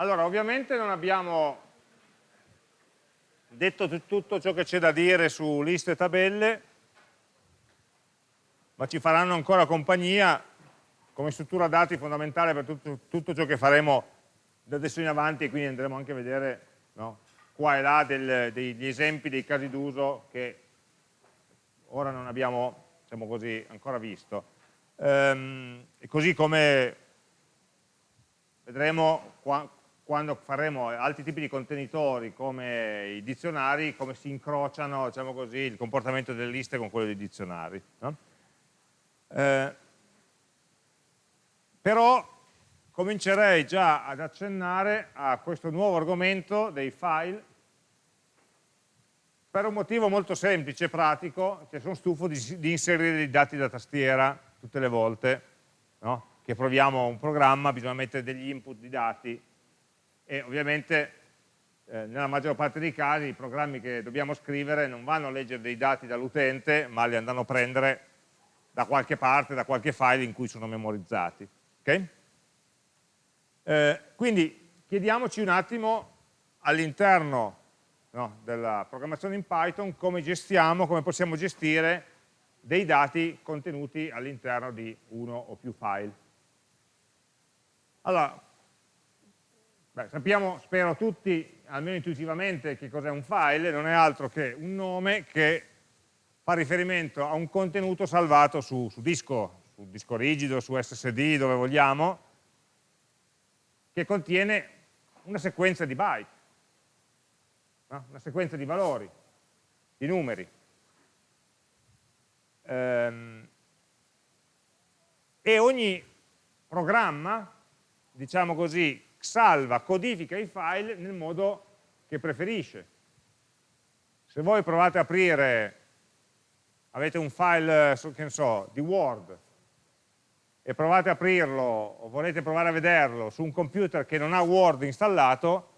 Allora, ovviamente non abbiamo detto tutto ciò che c'è da dire su liste e tabelle, ma ci faranno ancora compagnia come struttura dati fondamentale per tutto, tutto ciò che faremo da adesso in avanti e quindi andremo anche a vedere no, qua e là del, degli esempi, dei casi d'uso che ora non abbiamo diciamo così, ancora visto. Ehm, così come vedremo qua, quando faremo altri tipi di contenitori come i dizionari, come si incrociano diciamo così, il comportamento delle liste con quello dei dizionari. No? Eh, però comincerei già ad accennare a questo nuovo argomento dei file per un motivo molto semplice e pratico, che sono stufo di, di, inserire dei dati da tastiera tutte le volte no? che proviamo un programma, bisogna mettere degli input di dati e ovviamente eh, nella maggior parte dei casi i programmi che dobbiamo scrivere non vanno a leggere dei dati dall'utente ma li andranno a prendere da qualche parte, da qualche file in cui sono memorizzati. Okay? Eh, quindi chiediamoci un attimo all'interno no, della programmazione in Python come gestiamo, come possiamo gestire dei dati contenuti all'interno di uno o più file. Allora, Beh, sappiamo, spero tutti, almeno intuitivamente, che cos'è un file, non è altro che un nome che fa riferimento a un contenuto salvato su, su disco, su disco rigido, su SSD, dove vogliamo, che contiene una sequenza di byte, no? una sequenza di valori, di numeri. Ehm, e ogni programma, diciamo così, salva, codifica i file nel modo che preferisce. Se voi provate a aprire, avete un file, che ne so, di Word, e provate a aprirlo o volete provare a vederlo su un computer che non ha Word installato,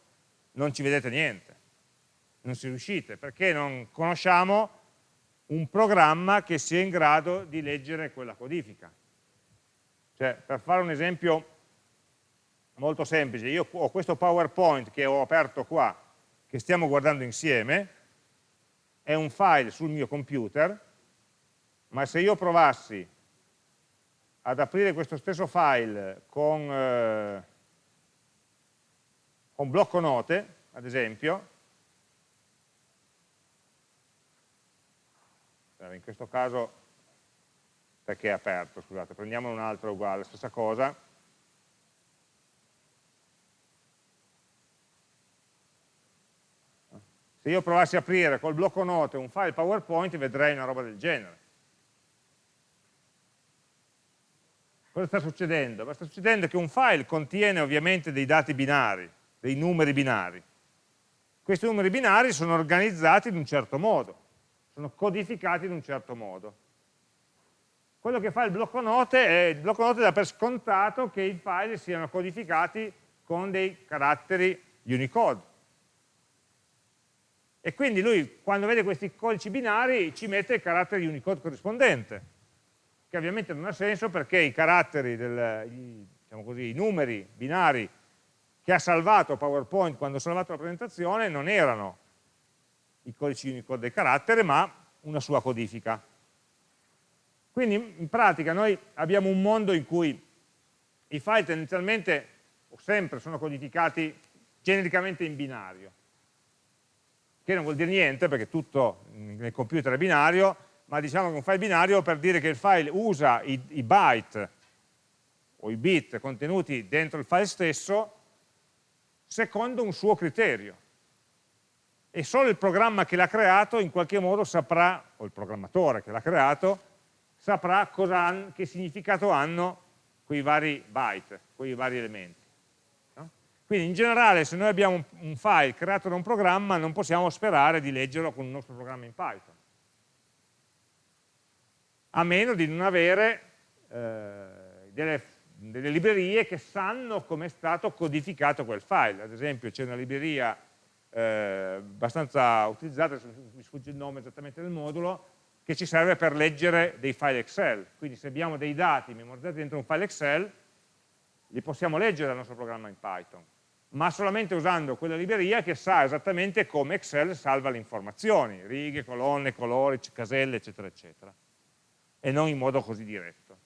non ci vedete niente, non ci riuscite, perché non conosciamo un programma che sia in grado di leggere quella codifica. Cioè, per fare un esempio molto semplice, io ho questo PowerPoint che ho aperto qua, che stiamo guardando insieme, è un file sul mio computer, ma se io provassi ad aprire questo stesso file con, eh, con blocco note, ad esempio, in questo caso perché è aperto, scusate, prendiamo un altro uguale, stessa cosa, Se io provassi a aprire col blocco note un file PowerPoint vedrei una roba del genere. Cosa sta succedendo? Sta succedendo che un file contiene ovviamente dei dati binari, dei numeri binari. Questi numeri binari sono organizzati in un certo modo, sono codificati in un certo modo. Quello che fa il blocco note è, il blocco note dà per scontato che i file siano codificati con dei caratteri Unicode e quindi lui quando vede questi codici binari ci mette il carattere Unicode corrispondente, che ovviamente non ha senso perché i caratteri, del, diciamo così, i numeri binari che ha salvato PowerPoint quando ha salvato la presentazione non erano i codici Unicode del carattere, ma una sua codifica. Quindi in pratica noi abbiamo un mondo in cui i file tendenzialmente o sempre sono codificati genericamente in binario che non vuol dire niente perché tutto nel computer è binario, ma diciamo che un file binario per dire che il file usa i, i byte o i bit contenuti dentro il file stesso secondo un suo criterio. E solo il programma che l'ha creato in qualche modo saprà, o il programmatore che l'ha creato, saprà cosa, che significato hanno quei vari byte, quei vari elementi. Quindi in generale se noi abbiamo un file creato da un programma non possiamo sperare di leggerlo con il nostro programma in Python. A meno di non avere eh, delle, delle, librerie che sanno come è stato codificato quel file. Ad esempio c'è una libreria eh, abbastanza utilizzata, mi sfugge il nome esattamente del modulo, che ci serve per leggere dei file Excel. Quindi se abbiamo dei dati memorizzati dentro un file Excel, li possiamo leggere dal nostro programma in Python ma solamente usando quella libreria che sa esattamente come Excel salva le informazioni, righe, colonne, colori, caselle, eccetera, eccetera, e non in modo così diretto.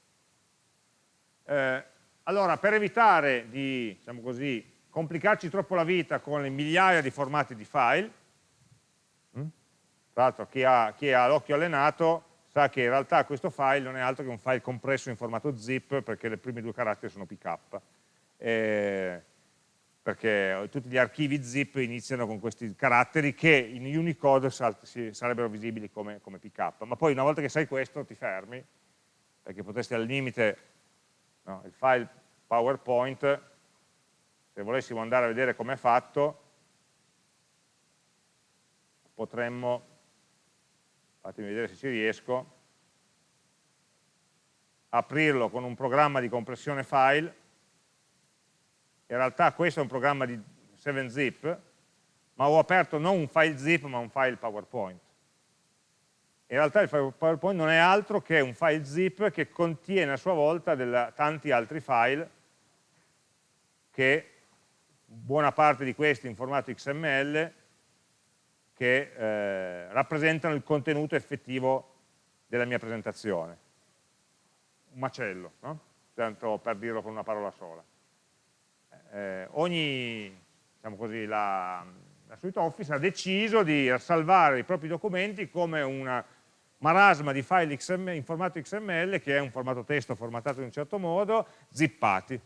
Eh, allora, per evitare di, diciamo così, complicarci troppo la vita con le migliaia di formati di file, hm? tra l'altro chi ha, ha l'occhio allenato sa che in realtà questo file non è altro che un file compresso in formato zip perché le prime due caratteri sono pk. Eh, perché tutti gli archivi zip iniziano con questi caratteri che in Unicode sarebbero visibili come, come pk. Ma poi una volta che sai questo ti fermi, perché potresti al limite no, il file PowerPoint, se volessimo andare a vedere come è fatto, potremmo, fatemi vedere se ci riesco, aprirlo con un programma di compressione file, in realtà questo è un programma di 7zip, ma ho aperto non un file zip ma un file PowerPoint. In realtà il file PowerPoint non è altro che un file zip che contiene a sua volta della, tanti altri file che buona parte di questi in formato XML che eh, rappresentano il contenuto effettivo della mia presentazione. Un macello, no? tanto per dirlo con una parola sola eh, ogni, diciamo così, la, la suite Office ha deciso di salvare i propri documenti come una marasma di file XML, in formato XML, che è un formato testo formattato in un certo modo, zippati.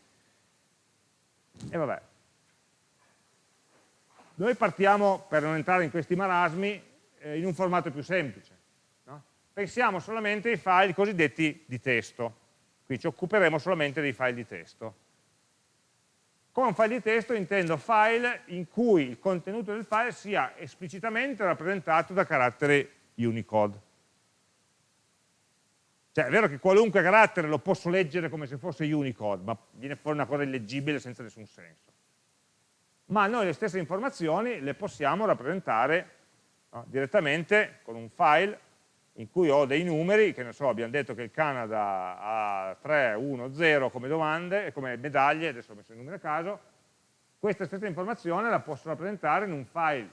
E vabbè. Noi partiamo, per non entrare in questi marasmi, eh, in un formato più semplice. No? Pensiamo solamente ai file cosiddetti di testo. Qui ci occuperemo solamente dei file di testo. Con un file di testo intendo file in cui il contenuto del file sia esplicitamente rappresentato da carattere Unicode. Cioè è vero che qualunque carattere lo posso leggere come se fosse Unicode, ma viene fuori una cosa illeggibile senza nessun senso. Ma noi le stesse informazioni le possiamo rappresentare no, direttamente con un file in cui ho dei numeri, che ne so, abbiamo detto che il Canada ha 3, 1, 0 come domande, come medaglie, adesso ho messo i numeri a caso, questa stessa informazione la posso rappresentare in un file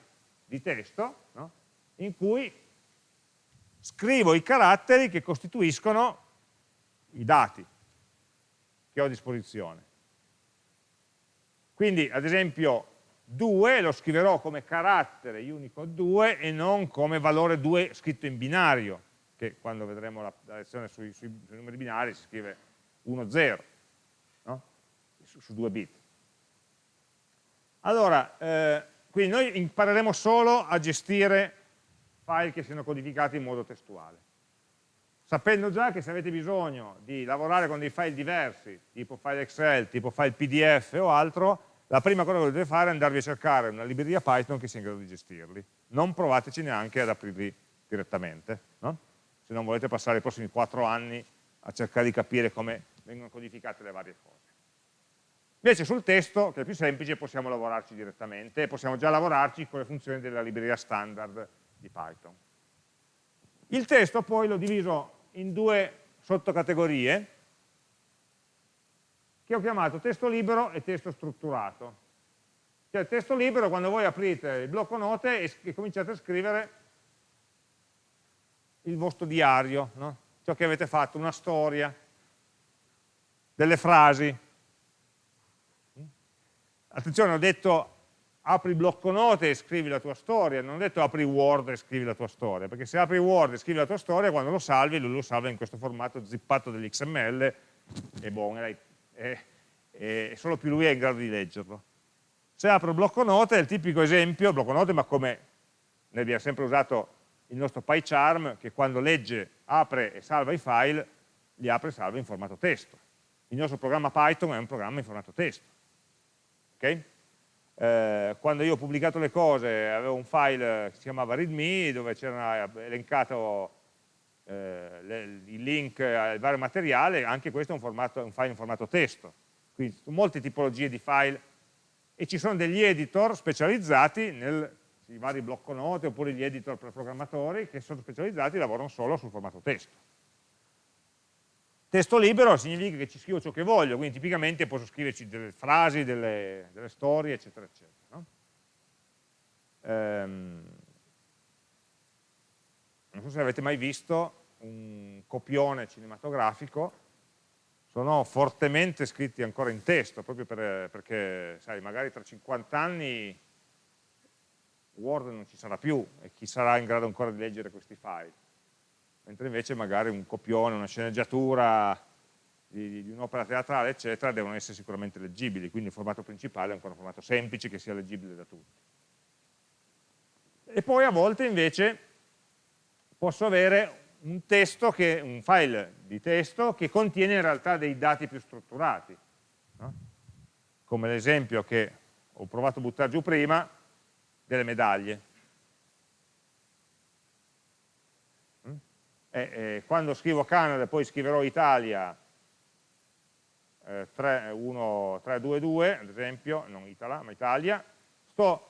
di testo, no? in cui scrivo i caratteri che costituiscono i dati che ho a disposizione. Quindi, ad esempio, 2 lo scriverò come carattere Unicode 2 e non come valore 2 scritto in binario, che quando vedremo la, la lezione sui, sui, sui, numeri binari si scrive 1, 0, no? su, su 2 bit. Allora, eh, quindi noi impareremo solo a gestire file che siano codificati in modo testuale. Sapendo già che se avete bisogno di lavorare con dei file diversi, tipo file Excel, tipo file PDF o altro, la prima cosa che dovete fare è andarvi a cercare una libreria Python che sia in grado di gestirli. Non provateci neanche ad aprirli direttamente, no? se non volete passare i prossimi quattro anni a cercare di capire come vengono codificate le varie cose. Invece sul testo, che è più semplice, possiamo lavorarci direttamente e possiamo già lavorarci con le funzioni della libreria standard di Python. Il testo poi l'ho diviso in due sottocategorie, che ho chiamato testo libero e testo strutturato. Cioè il testo libero quando voi aprite il blocco note e, e cominciate a scrivere il vostro diario, no? ciò che avete fatto, una storia, delle frasi. Attenzione, ho detto apri il blocco note e scrivi la tua storia, non ho detto apri Word e scrivi la tua storia, perché se apri Word e scrivi la tua storia, quando lo salvi, lui lo salva in questo formato zippato dell'XML e buono, e, e solo più lui è in grado di leggerlo. Se apro il blocco note è il tipico esempio, blocco note ma come noi abbiamo sempre usato il nostro PyCharm che quando legge, apre e salva i file, li apre e salva in formato testo. Il nostro programma Python è un programma in formato testo. Okay? Eh, quando io ho pubblicato le cose avevo un file che si chiamava readme dove c'era elencato eh, le, il link al vario materiale, anche questo è un, formato, un file in formato testo. Quindi molte tipologie di file e ci sono degli editor specializzati nel i vari blocco note oppure gli editor per programmatori che sono specializzati e lavorano solo sul formato testo. Testo libero significa che ci scrivo ciò che voglio, quindi tipicamente posso scriverci delle frasi, delle, delle storie, eccetera, eccetera. No? Ehm, non so se avete mai visto un copione cinematografico, sono fortemente scritti ancora in testo, proprio per, perché, sai, magari tra 50 anni Word non ci sarà più e chi sarà in grado ancora di leggere questi file. Mentre invece magari un copione, una sceneggiatura di, di un'opera teatrale, eccetera, devono essere sicuramente leggibili, quindi il formato principale è ancora un formato semplice che sia leggibile da tutti. E poi a volte invece posso avere un che, un file di testo che contiene in realtà dei dati più strutturati, no? come l'esempio che ho provato a buttare giù prima delle medaglie. Mm? E, e, quando scrivo Canada e poi scriverò Italia eh, 3, 1, 3, 2, 2, ad esempio, non Italia, ma Italia, sto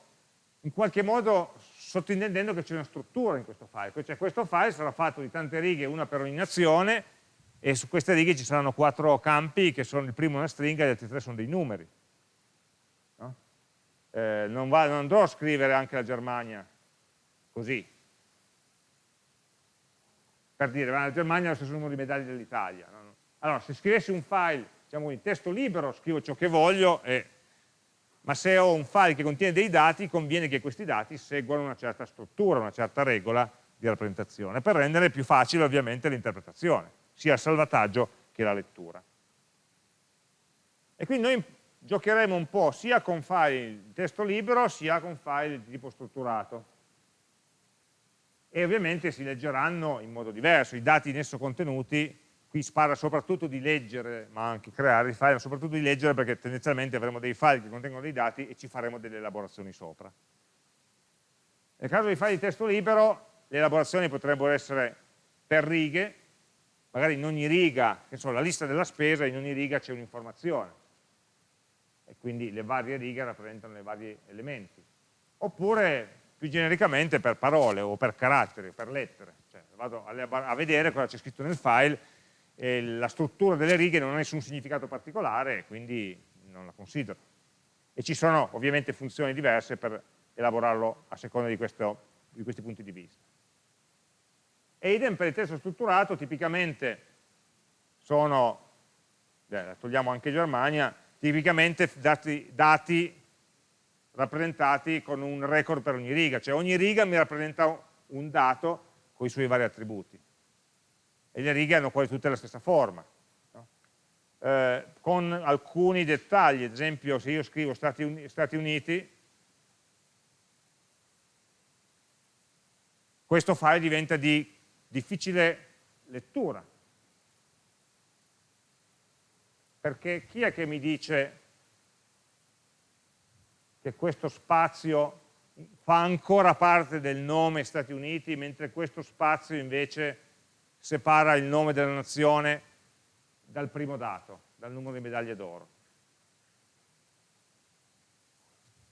in qualche modo sottintendendo che c'è una struttura in questo file, cioè questo file sarà fatto di tante righe, una per ogni nazione, e su queste righe ci saranno quattro campi, che sono il primo una stringa e gli altri tre sono dei numeri. No? Eh, non, va, non andrò a scrivere anche la Germania così, per dire, la Germania ha lo stesso numero di medaglie dell'Italia. No? Allora, se scrivessi un file, diciamo in testo libero, scrivo ciò che voglio e ma se ho un file che contiene dei dati, conviene che questi dati seguano una certa struttura, una certa regola di rappresentazione, per rendere più facile ovviamente l'interpretazione, sia il salvataggio che la lettura. E quindi noi giocheremo un po' sia con file di testo libero, sia con file di tipo strutturato. E ovviamente si leggeranno in modo diverso, i dati in esso contenuti qui si soprattutto di leggere, ma anche creare i file, ma soprattutto di leggere perché tendenzialmente avremo dei file che contengono dei dati e ci faremo delle elaborazioni sopra. Nel caso dei file di testo libero, le elaborazioni potrebbero essere per righe, magari in ogni riga, che so, la lista della spesa, in ogni riga c'è un'informazione, e quindi le varie righe rappresentano i vari elementi. Oppure, più genericamente, per parole, o per caratteri, per lettere, cioè vado a vedere cosa c'è scritto nel file e la struttura delle righe non ha nessun significato particolare, quindi non la considero. E ci sono ovviamente funzioni diverse per elaborarlo a seconda di, questo, di questi punti di vista. E idem per il testo strutturato, tipicamente sono, beh, togliamo anche Germania, tipicamente dati, dati rappresentati con un record per ogni riga, cioè ogni riga mi rappresenta un dato con i suoi vari attributi e le righe hanno quasi tutte la stessa forma. No? Eh, con alcuni dettagli, ad esempio se io scrivo Stati, Uni Stati Uniti, questo file diventa di difficile lettura. Perché chi è che mi dice che questo spazio fa ancora parte del nome Stati Uniti, mentre questo spazio invece separa il nome della nazione dal primo dato, dal numero di medaglie d'oro.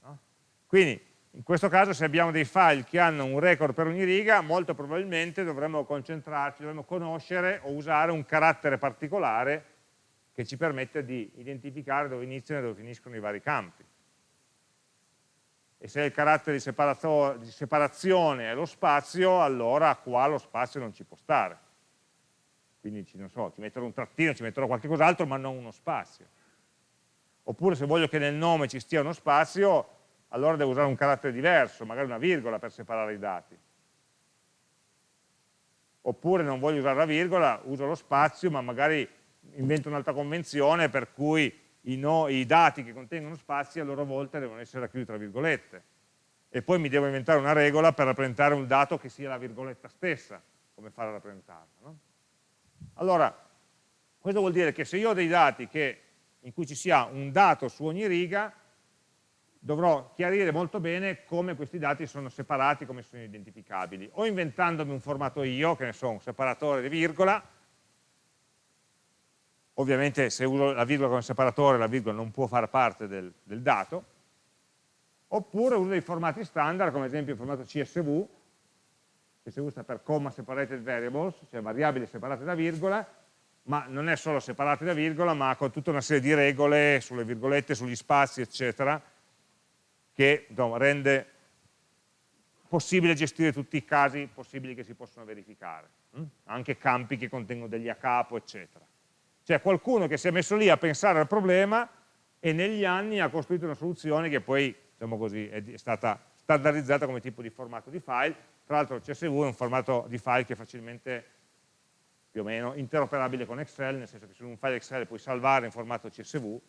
No? Quindi, in questo caso, se abbiamo dei file che hanno un record per ogni riga, molto probabilmente dovremmo concentrarci, dovremmo conoscere o usare un carattere particolare che ci permette di identificare dove iniziano e dove finiscono i vari campi. E se il carattere di, di separazione è lo spazio, allora qua lo spazio non ci può stare quindi non so, ci metterò un trattino, ci metterò qualche cos'altro, ma non uno spazio. Oppure se voglio che nel nome ci stia uno spazio, allora devo usare un carattere diverso, magari una virgola per separare i dati. Oppure non voglio usare la virgola, uso lo spazio, ma magari invento un'altra convenzione per cui i, no, i, dati che contengono spazi a loro volta devono essere racchiusi tra virgolette. E poi mi devo inventare una regola per rappresentare un dato che sia la virgoletta stessa, come fare a rappresentarla. No? Allora, questo vuol dire che se io ho dei dati che, in cui ci sia un dato su ogni riga, dovrò chiarire molto bene come questi dati sono separati, come sono identificabili, o inventandomi un formato io, che ne so, un separatore di virgola, ovviamente se uso la virgola come separatore la virgola non può far parte del, del dato, oppure uso dei formati standard, come ad esempio il formato CSV, che si usa per comma separated variables, cioè variabili separate da virgola, ma non è solo separati da virgola, ma con tutta una serie di regole sulle virgolette, sugli spazi, eccetera, che no, rende possibile gestire tutti i casi possibili che si possono verificare, hm? anche campi che contengono degli a capo, eccetera. C'è qualcuno che si è messo lì a pensare al problema e negli anni ha costruito una soluzione che poi, diciamo così, è stata standardizzata come tipo di formato di file, tra l'altro il CSV è un formato di file che è facilmente più o meno interoperabile con Excel, nel senso che su un file Excel puoi salvare in formato CSV,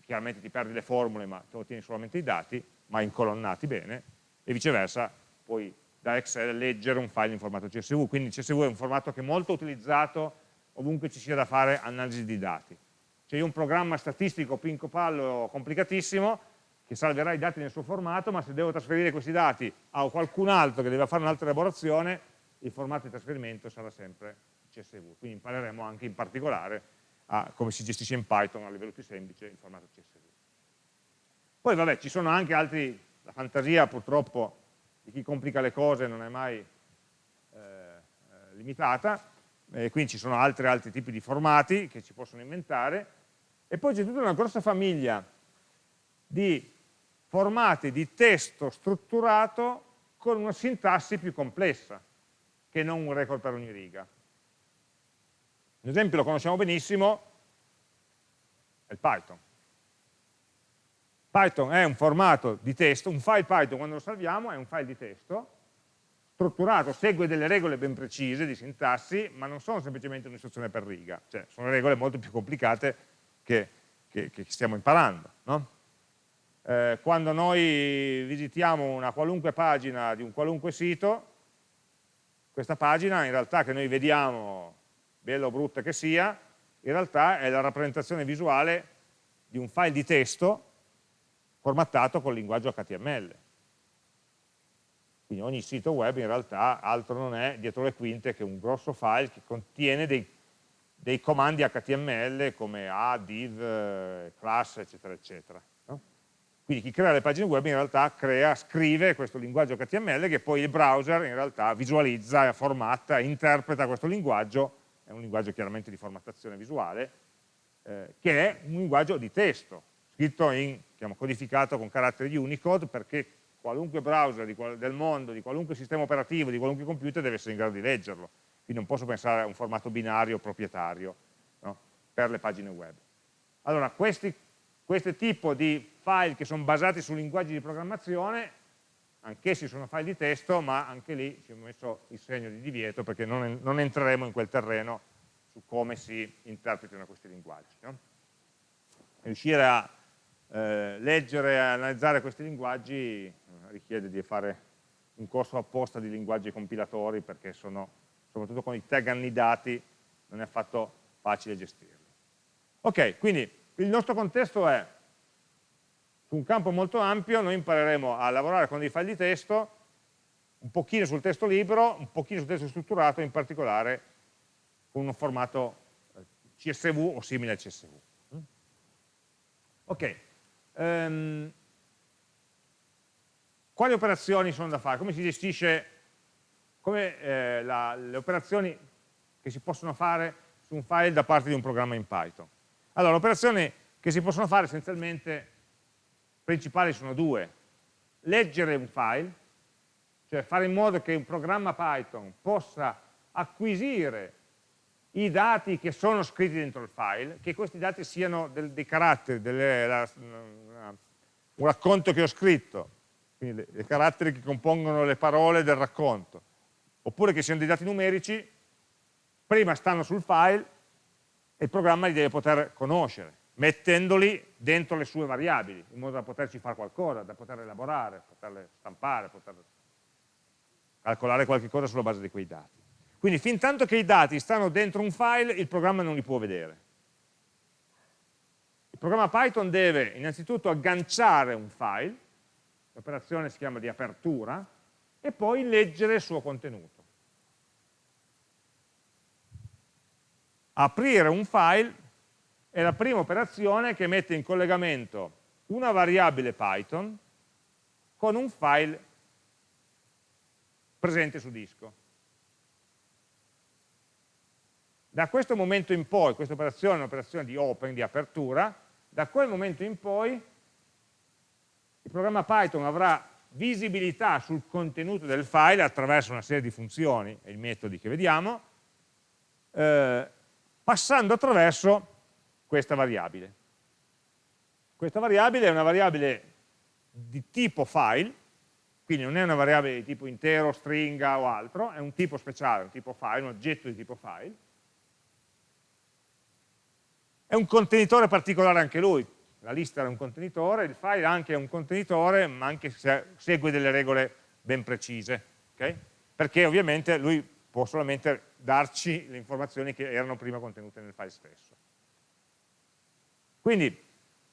chiaramente ti perdi le formule ma tu ottieni solamente i dati, ma incolonnati bene, e viceversa puoi da Excel leggere un file in formato CSV, quindi CSV è un formato che è molto utilizzato ovunque ci sia da fare analisi di dati. C'è un programma statistico pinco pallo complicatissimo che salverà i dati nel suo formato, ma se devo trasferire questi dati a qualcun altro che deve fare un'altra elaborazione, il formato di trasferimento sarà sempre CSV. Quindi impareremo anche in particolare a come si gestisce in Python a livello più semplice il formato CSV. Poi vabbè, ci sono anche altri, la fantasia purtroppo di chi complica le cose non è mai eh, eh limitata, e quindi ci sono altri, altri tipi di formati che ci possono inventare, e poi c'è tutta una grossa famiglia di formati di testo strutturato con una sintassi più complessa, che non un record per ogni riga. Un esempio lo conosciamo benissimo, è il Python. Python è un formato di testo, un file Python quando lo salviamo è un file di testo, strutturato, segue delle regole ben precise di sintassi, ma non sono semplicemente un'istruzione per riga, cioè sono regole molto più complicate che, che, che stiamo imparando. No? Eh, quando noi visitiamo una qualunque pagina di un qualunque sito, questa pagina in realtà che noi vediamo bella o brutta che sia, in realtà è la rappresentazione visuale di un file di testo formattato col linguaggio HTML. Quindi ogni sito web in realtà altro non è dietro le quinte che un grosso file che contiene dei, dei comandi HTML come add, div, class, eccetera, eccetera. Quindi chi crea le pagine web in realtà crea, scrive questo linguaggio HTML che poi il browser in realtà visualizza, formatta, interpreta questo linguaggio è un linguaggio chiaramente di formattazione visuale, eh, che è un linguaggio di testo, scritto in, diciamo, codificato con caratteri di Unicode, perché qualunque browser qual del mondo, di qualunque sistema operativo, di qualunque computer deve essere in grado di leggerlo. Quindi non posso pensare a un formato binario proprietario no? per le pagine web. Allora, questo tipo di file che sono basati su linguaggi di programmazione anch'essi sono file di testo, ma anche lì ci ho messo il segno di divieto perché non, non entreremo in quel terreno su come si interpretano questi linguaggi. No? Riuscire a eh, leggere e analizzare questi linguaggi eh, richiede di fare un corso apposta di linguaggi compilatori perché sono, soprattutto con i tag annidati, non è affatto facile gestirli. Ok, quindi il nostro contesto è su un campo molto ampio noi impareremo a lavorare con dei file di testo, un pochino sul testo libero, un pochino sul testo strutturato, in particolare con un formato eh, CSV o simile al CSV. Mm? Ok, um, quali operazioni sono da fare? Come si gestisce come, eh, la, le operazioni che si possono fare su un file da parte di un programma in Python? Allora, le operazioni che si possono fare essenzialmente principali sono due. Leggere un file, cioè fare in modo che un programma Python possa acquisire i dati che sono scritti dentro il file, che questi dati siano del, dei caratteri, delle, la, un racconto che ho scritto, quindi i caratteri che compongono le parole del racconto, oppure che siano dei dati numerici, prima stanno sul file e il programma li deve poter conoscere mettendoli dentro le sue variabili, in modo da poterci fare qualcosa, da poter elaborare, poterle stampare, poter calcolare qualche cosa sulla base di quei dati. Quindi fin tanto che i dati stanno dentro un file, il programma non li può vedere. Il programma Python deve innanzitutto agganciare un file, l'operazione si chiama di apertura, e poi leggere il suo contenuto. Aprire un file è la prima operazione che mette in collegamento una variabile Python con un file presente su disco. Da questo momento in poi, questa operazione è un'operazione di open, di apertura, da quel momento in poi il programma Python avrà visibilità sul contenuto del file attraverso una serie di funzioni e i metodi che vediamo, eh, passando attraverso questa variabile. Questa variabile è una variabile di tipo file, quindi non è una variabile di tipo intero, stringa o altro, è un tipo speciale, un tipo file, un oggetto di tipo file. È un contenitore particolare anche lui, la lista è un contenitore, il file anche è un contenitore, ma anche se segue delle regole ben precise, okay? perché ovviamente lui può solamente darci le informazioni che erano prima contenute nel file stesso. Quindi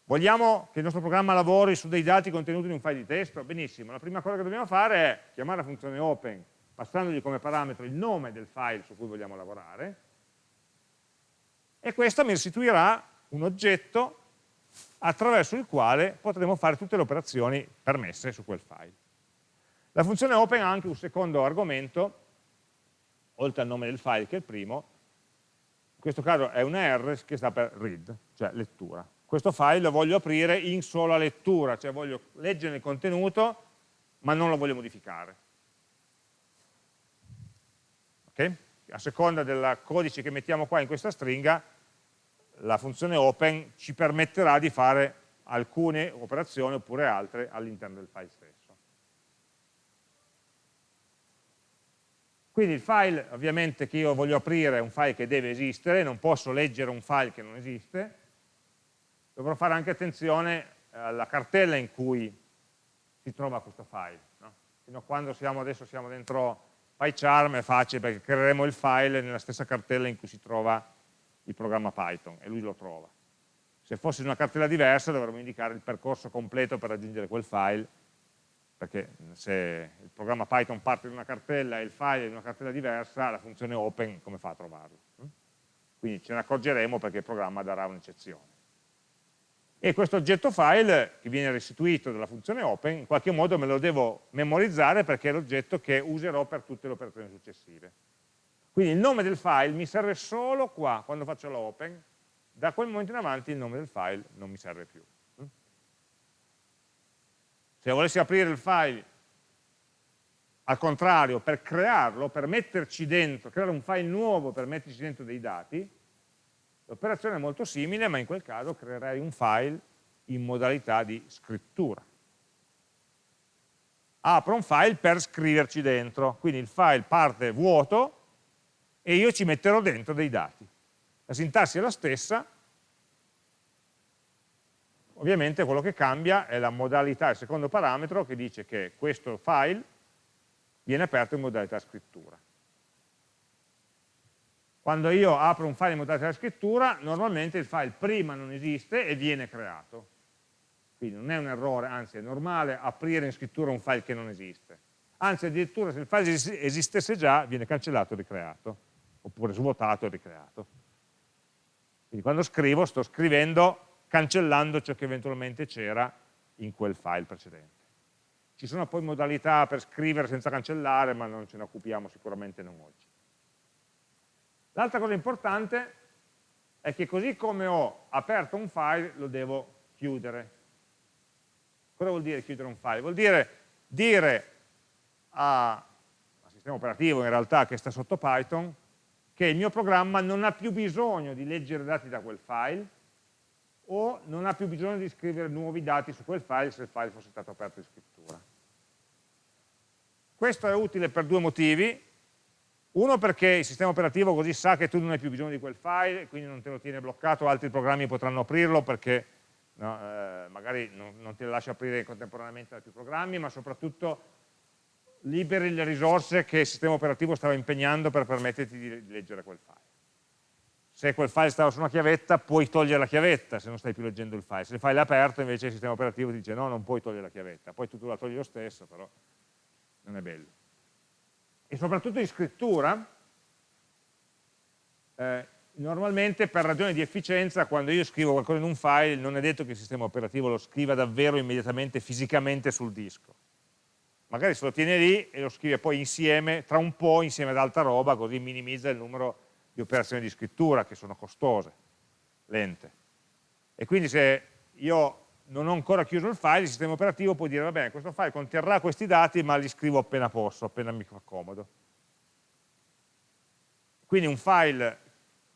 Vogliamo che il nostro programma lavori su dei dati contenuti in un file di testo? Benissimo, la prima cosa che dobbiamo fare è chiamare la funzione open passandogli come parametro il nome del file su cui vogliamo lavorare e questo mi restituirà un oggetto attraverso il quale potremo fare tutte le operazioni permesse su quel file. La funzione open ha anche un secondo argomento, oltre al nome del file che è il primo, questo caso è una R che sta per read, cioè lettura questo file lo voglio aprire in sola lettura, cioè voglio leggere il contenuto, ma non lo voglio modificare. Okay? A seconda del codice che mettiamo qua in questa stringa, la funzione open ci permetterà di fare alcune operazioni oppure altre all'interno del file stesso. Quindi il file ovviamente che io voglio aprire è un file che deve esistere, non posso leggere un file che non esiste, dovrò fare anche attenzione alla cartella in cui si trova questo file. No? Fino a quando siamo, adesso siamo dentro PyCharm è facile perché creeremo il file nella stessa cartella in cui si trova il programma Python e lui lo trova. Se fosse una cartella diversa dovremmo indicare il percorso completo per raggiungere quel file perché se il programma Python parte da una cartella e il file è in una cartella diversa, la funzione open come fa a trovarlo? Quindi ce ne accorgeremo perché il programma darà un'eccezione e questo oggetto file che viene restituito dalla funzione open in qualche modo me lo devo memorizzare perché è l'oggetto che userò per tutte le operazioni successive. Quindi il nome del file mi serve solo qua, quando faccio la open, da quel momento in avanti il nome del file non mi serve più. Se volessi aprire il file al contrario, per crearlo, per metterci dentro, creare un file nuovo per metterci dentro dei dati, L'operazione è molto simile, ma in quel caso creerei un file in modalità di scrittura. Apro un file per scriverci dentro, quindi il file parte vuoto e io ci metterò dentro dei dati. La sintassi è la stessa, ovviamente quello che cambia è la modalità, il secondo parametro che dice che questo file viene aperto in modalità scrittura. Quando io apro un file in modalità scrittura, normalmente il file prima non esiste e viene creato. Quindi non è un errore, anzi è normale aprire in scrittura un file che non esiste. Anzi addirittura se il file esistesse già, viene cancellato e ricreato, oppure svuotato e ricreato. Quindi quando scrivo, sto scrivendo cancellando ciò che eventualmente c'era in quel file precedente. Ci sono poi modalità per scrivere senza cancellare, ma non ce ne occupiamo sicuramente non oggi. L'altra cosa importante è che così come ho aperto un file, lo devo chiudere. Cosa vuol dire chiudere un file? Vuol dire dire al sistema operativo in realtà che sta sotto Python che il mio programma non ha più bisogno di leggere dati da quel file o non ha più bisogno di scrivere nuovi dati su quel file se il file fosse stato aperto in scrittura. Questo è utile per due motivi. Uno perché il sistema operativo così sa che tu non hai più bisogno di quel file, quindi non te lo tiene bloccato, altri programmi potranno aprirlo perché no, eh, magari non, non, te lo lascia aprire contemporaneamente più programmi, ma soprattutto liberi le risorse che il sistema operativo stava impegnando per permetterti di leggere quel file. Se quel file stava su una chiavetta, puoi togliere la chiavetta se non stai più leggendo il file. Se il file è aperto, invece il sistema operativo ti dice no, non puoi togliere la chiavetta. Poi tu, tu la togli lo stesso, però non è bello e soprattutto in scrittura, eh, normalmente per ragioni di efficienza quando io scrivo qualcosa in un file non è detto che il sistema operativo lo scriva davvero immediatamente fisicamente sul disco. Magari se lo tiene lì e lo scrive poi insieme, tra un po' insieme ad altra roba, così minimizza il numero di operazioni di scrittura che sono costose, lente. E quindi se io non ho ancora chiuso il file, il sistema operativo può dire, va bene, questo file conterrà questi dati, ma li scrivo appena posso, appena mi fa comodo. Quindi un file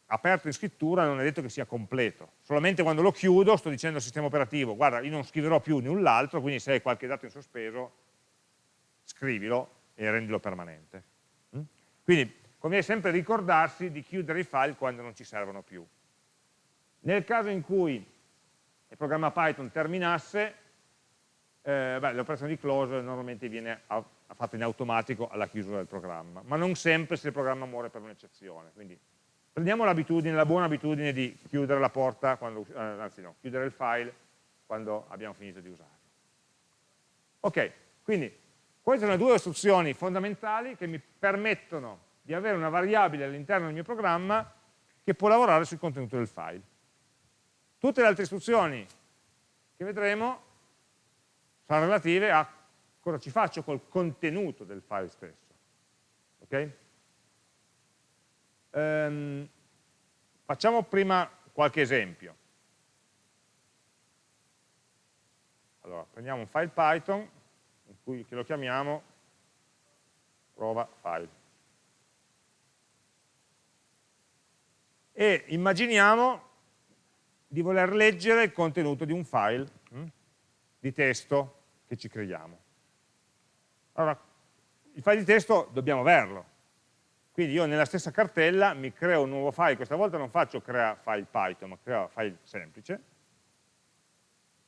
aperto in scrittura non è detto che sia completo, solamente quando lo chiudo sto dicendo al sistema operativo, guarda, io non scriverò più null'altro, quindi se hai qualche dato in sospeso, scrivilo e rendilo permanente. Mm? Quindi conviene sempre ricordarsi di chiudere i file quando non ci servono più. Nel caso in cui il programma Python terminasse, eh, l'operazione di close normalmente viene fatta in automatico alla chiusura del programma, ma non sempre se il programma muore per un'eccezione. Quindi prendiamo la buona abitudine di chiudere la porta, quando, eh, anzi no, chiudere il file quando abbiamo finito di usarlo. Ok, quindi queste sono le due istruzioni fondamentali che mi permettono di avere una variabile all'interno del mio programma che può lavorare sul contenuto del file. Tutte le altre istruzioni che vedremo saranno relative a cosa ci faccio col contenuto del file stesso. Okay? Um, facciamo prima qualche esempio. Allora, prendiamo un file Python, cui, che lo chiamiamo prova file. E immaginiamo di voler leggere il contenuto di un file hm, di testo che ci creiamo. Allora, il file di testo dobbiamo averlo. Quindi io nella stessa cartella mi creo un nuovo file, questa volta non faccio crea file Python, ma crea file semplice,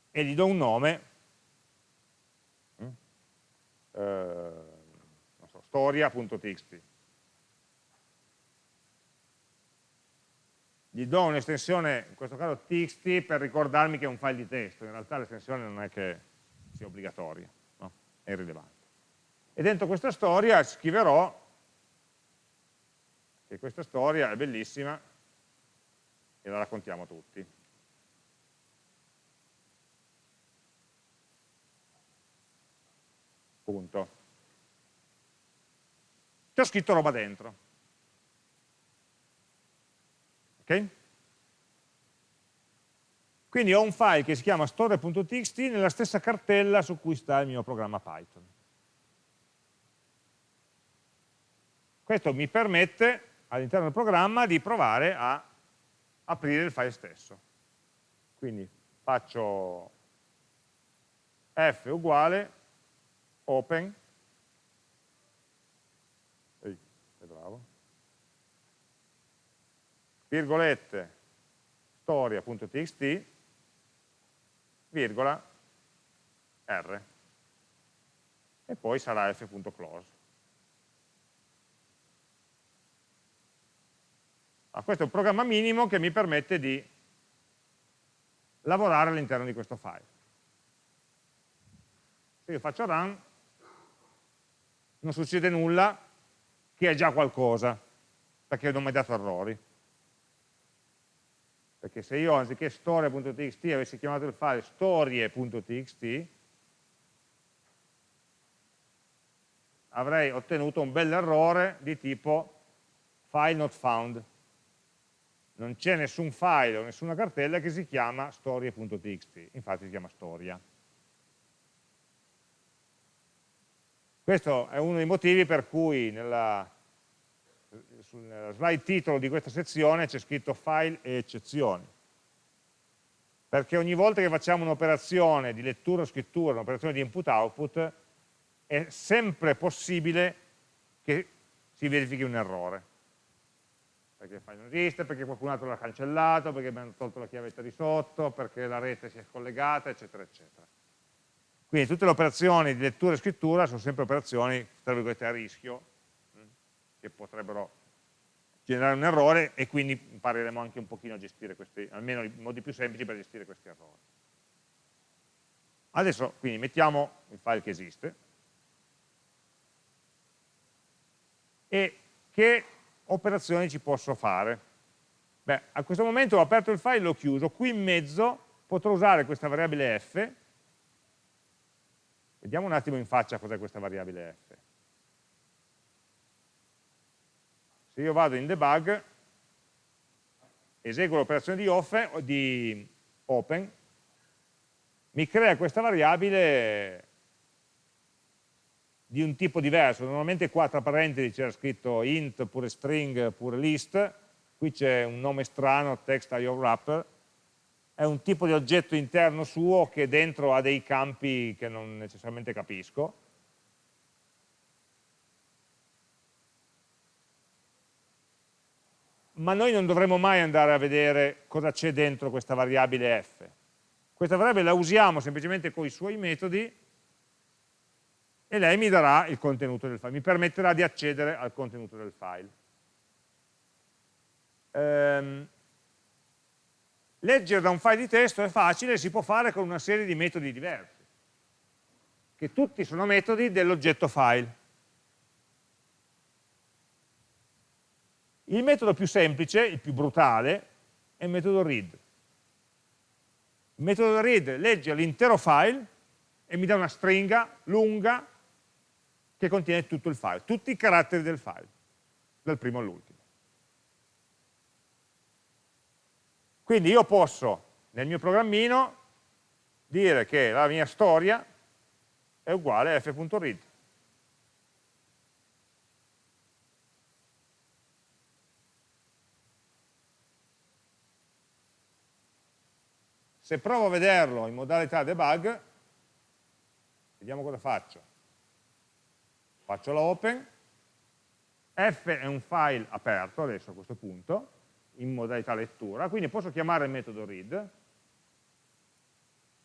e gli do un nome, hm, eh, so, storia.txt. gli do un'estensione, in questo caso txt, per ricordarmi che è un file di testo, in realtà l'estensione non è che sia obbligatoria, no? è irrilevante. E dentro questa storia scriverò che questa storia è bellissima e la raccontiamo tutti. Punto. Ho scritto roba dentro. Ok? Quindi ho un file che si chiama storia.txt nella stessa cartella su cui sta il mio programma Python. Questo mi permette all'interno del programma di provare a aprire il file stesso. Quindi faccio f uguale open virgolette storia.txt, virgola, r. E poi sarà f.close. Ah, questo è un programma minimo che mi permette di lavorare all'interno di questo file. Se io faccio run, non succede nulla, che è già qualcosa, perché non mi ha dato errori perché se io anziché storia.txt avessi chiamato il file storie.txt avrei ottenuto un bel errore di tipo file not found. Non c'è nessun file o nessuna cartella che si chiama storie.txt infatti si chiama storia. Questo è uno dei motivi per cui nella sul slide titolo di questa sezione c'è scritto file e eccezioni perché ogni volta che facciamo un'operazione di lettura o scrittura, un'operazione di input-output, è sempre possibile che si verifichi un errore. Perché il file non esiste, perché qualcun altro l'ha cancellato, perché abbiamo tolto la chiavetta di sotto, perché la rete si è scollegata, eccetera, eccetera. Quindi tutte le operazioni di lettura e scrittura sono sempre operazioni, tra virgolette, a rischio, che potrebbero generare un errore e quindi impareremo anche un pochino a gestire questi, almeno i modi più semplici per gestire questi errori. Adesso quindi mettiamo il file che esiste e che operazioni ci posso fare? Beh, a questo momento ho aperto il file e l'ho chiuso, qui in mezzo potrò usare questa variabile f, vediamo un attimo in faccia cos'è questa variabile f. se io vado in debug eseguo l'operazione di, di open, mi crea questa variabile di un tipo diverso, normalmente qua tra parentesi c'era scritto int, pure string, pure list, qui c'è un nome strano, text IO wrapper, è un tipo di oggetto interno suo che dentro ha dei campi che non necessariamente capisco, ma noi non dovremo mai andare a vedere cosa c'è dentro questa variabile f. Questa variabile la usiamo semplicemente con i suoi metodi e lei mi darà il contenuto del file, mi permetterà di accedere al contenuto del file. Ehm, leggere da un file di testo è facile, si può fare con una serie di metodi diversi, che tutti sono metodi dell'oggetto file. Il metodo più semplice, il più brutale, è il metodo read. Il metodo read legge l'intero file e mi dà una stringa lunga che contiene tutto il file, tutti i caratteri del file, dal primo all'ultimo. Quindi io posso, nel mio programmino, dire che la mia storia è uguale a f.read. Se provo a vederlo in modalità debug, vediamo cosa faccio. Faccio la open, f è un file aperto adesso a questo punto, in modalità lettura, quindi posso chiamare il metodo read,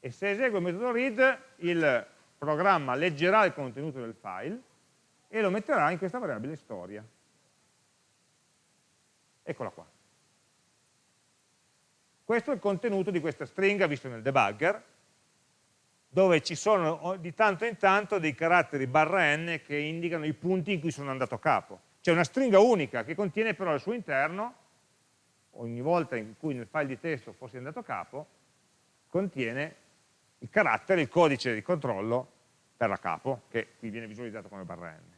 e se eseguo il metodo read, il programma leggerà il contenuto del file e lo metterà in questa variabile storia. Eccola qua. Questo è il contenuto di questa stringa visto nel debugger, dove ci sono di tanto in tanto dei caratteri barra n che indicano i punti in cui sono andato a capo. C'è una stringa unica che contiene però al suo interno, ogni volta in cui nel file di testo fossi andato a capo, contiene il carattere, il codice di controllo per la capo, che qui viene visualizzato come barra n.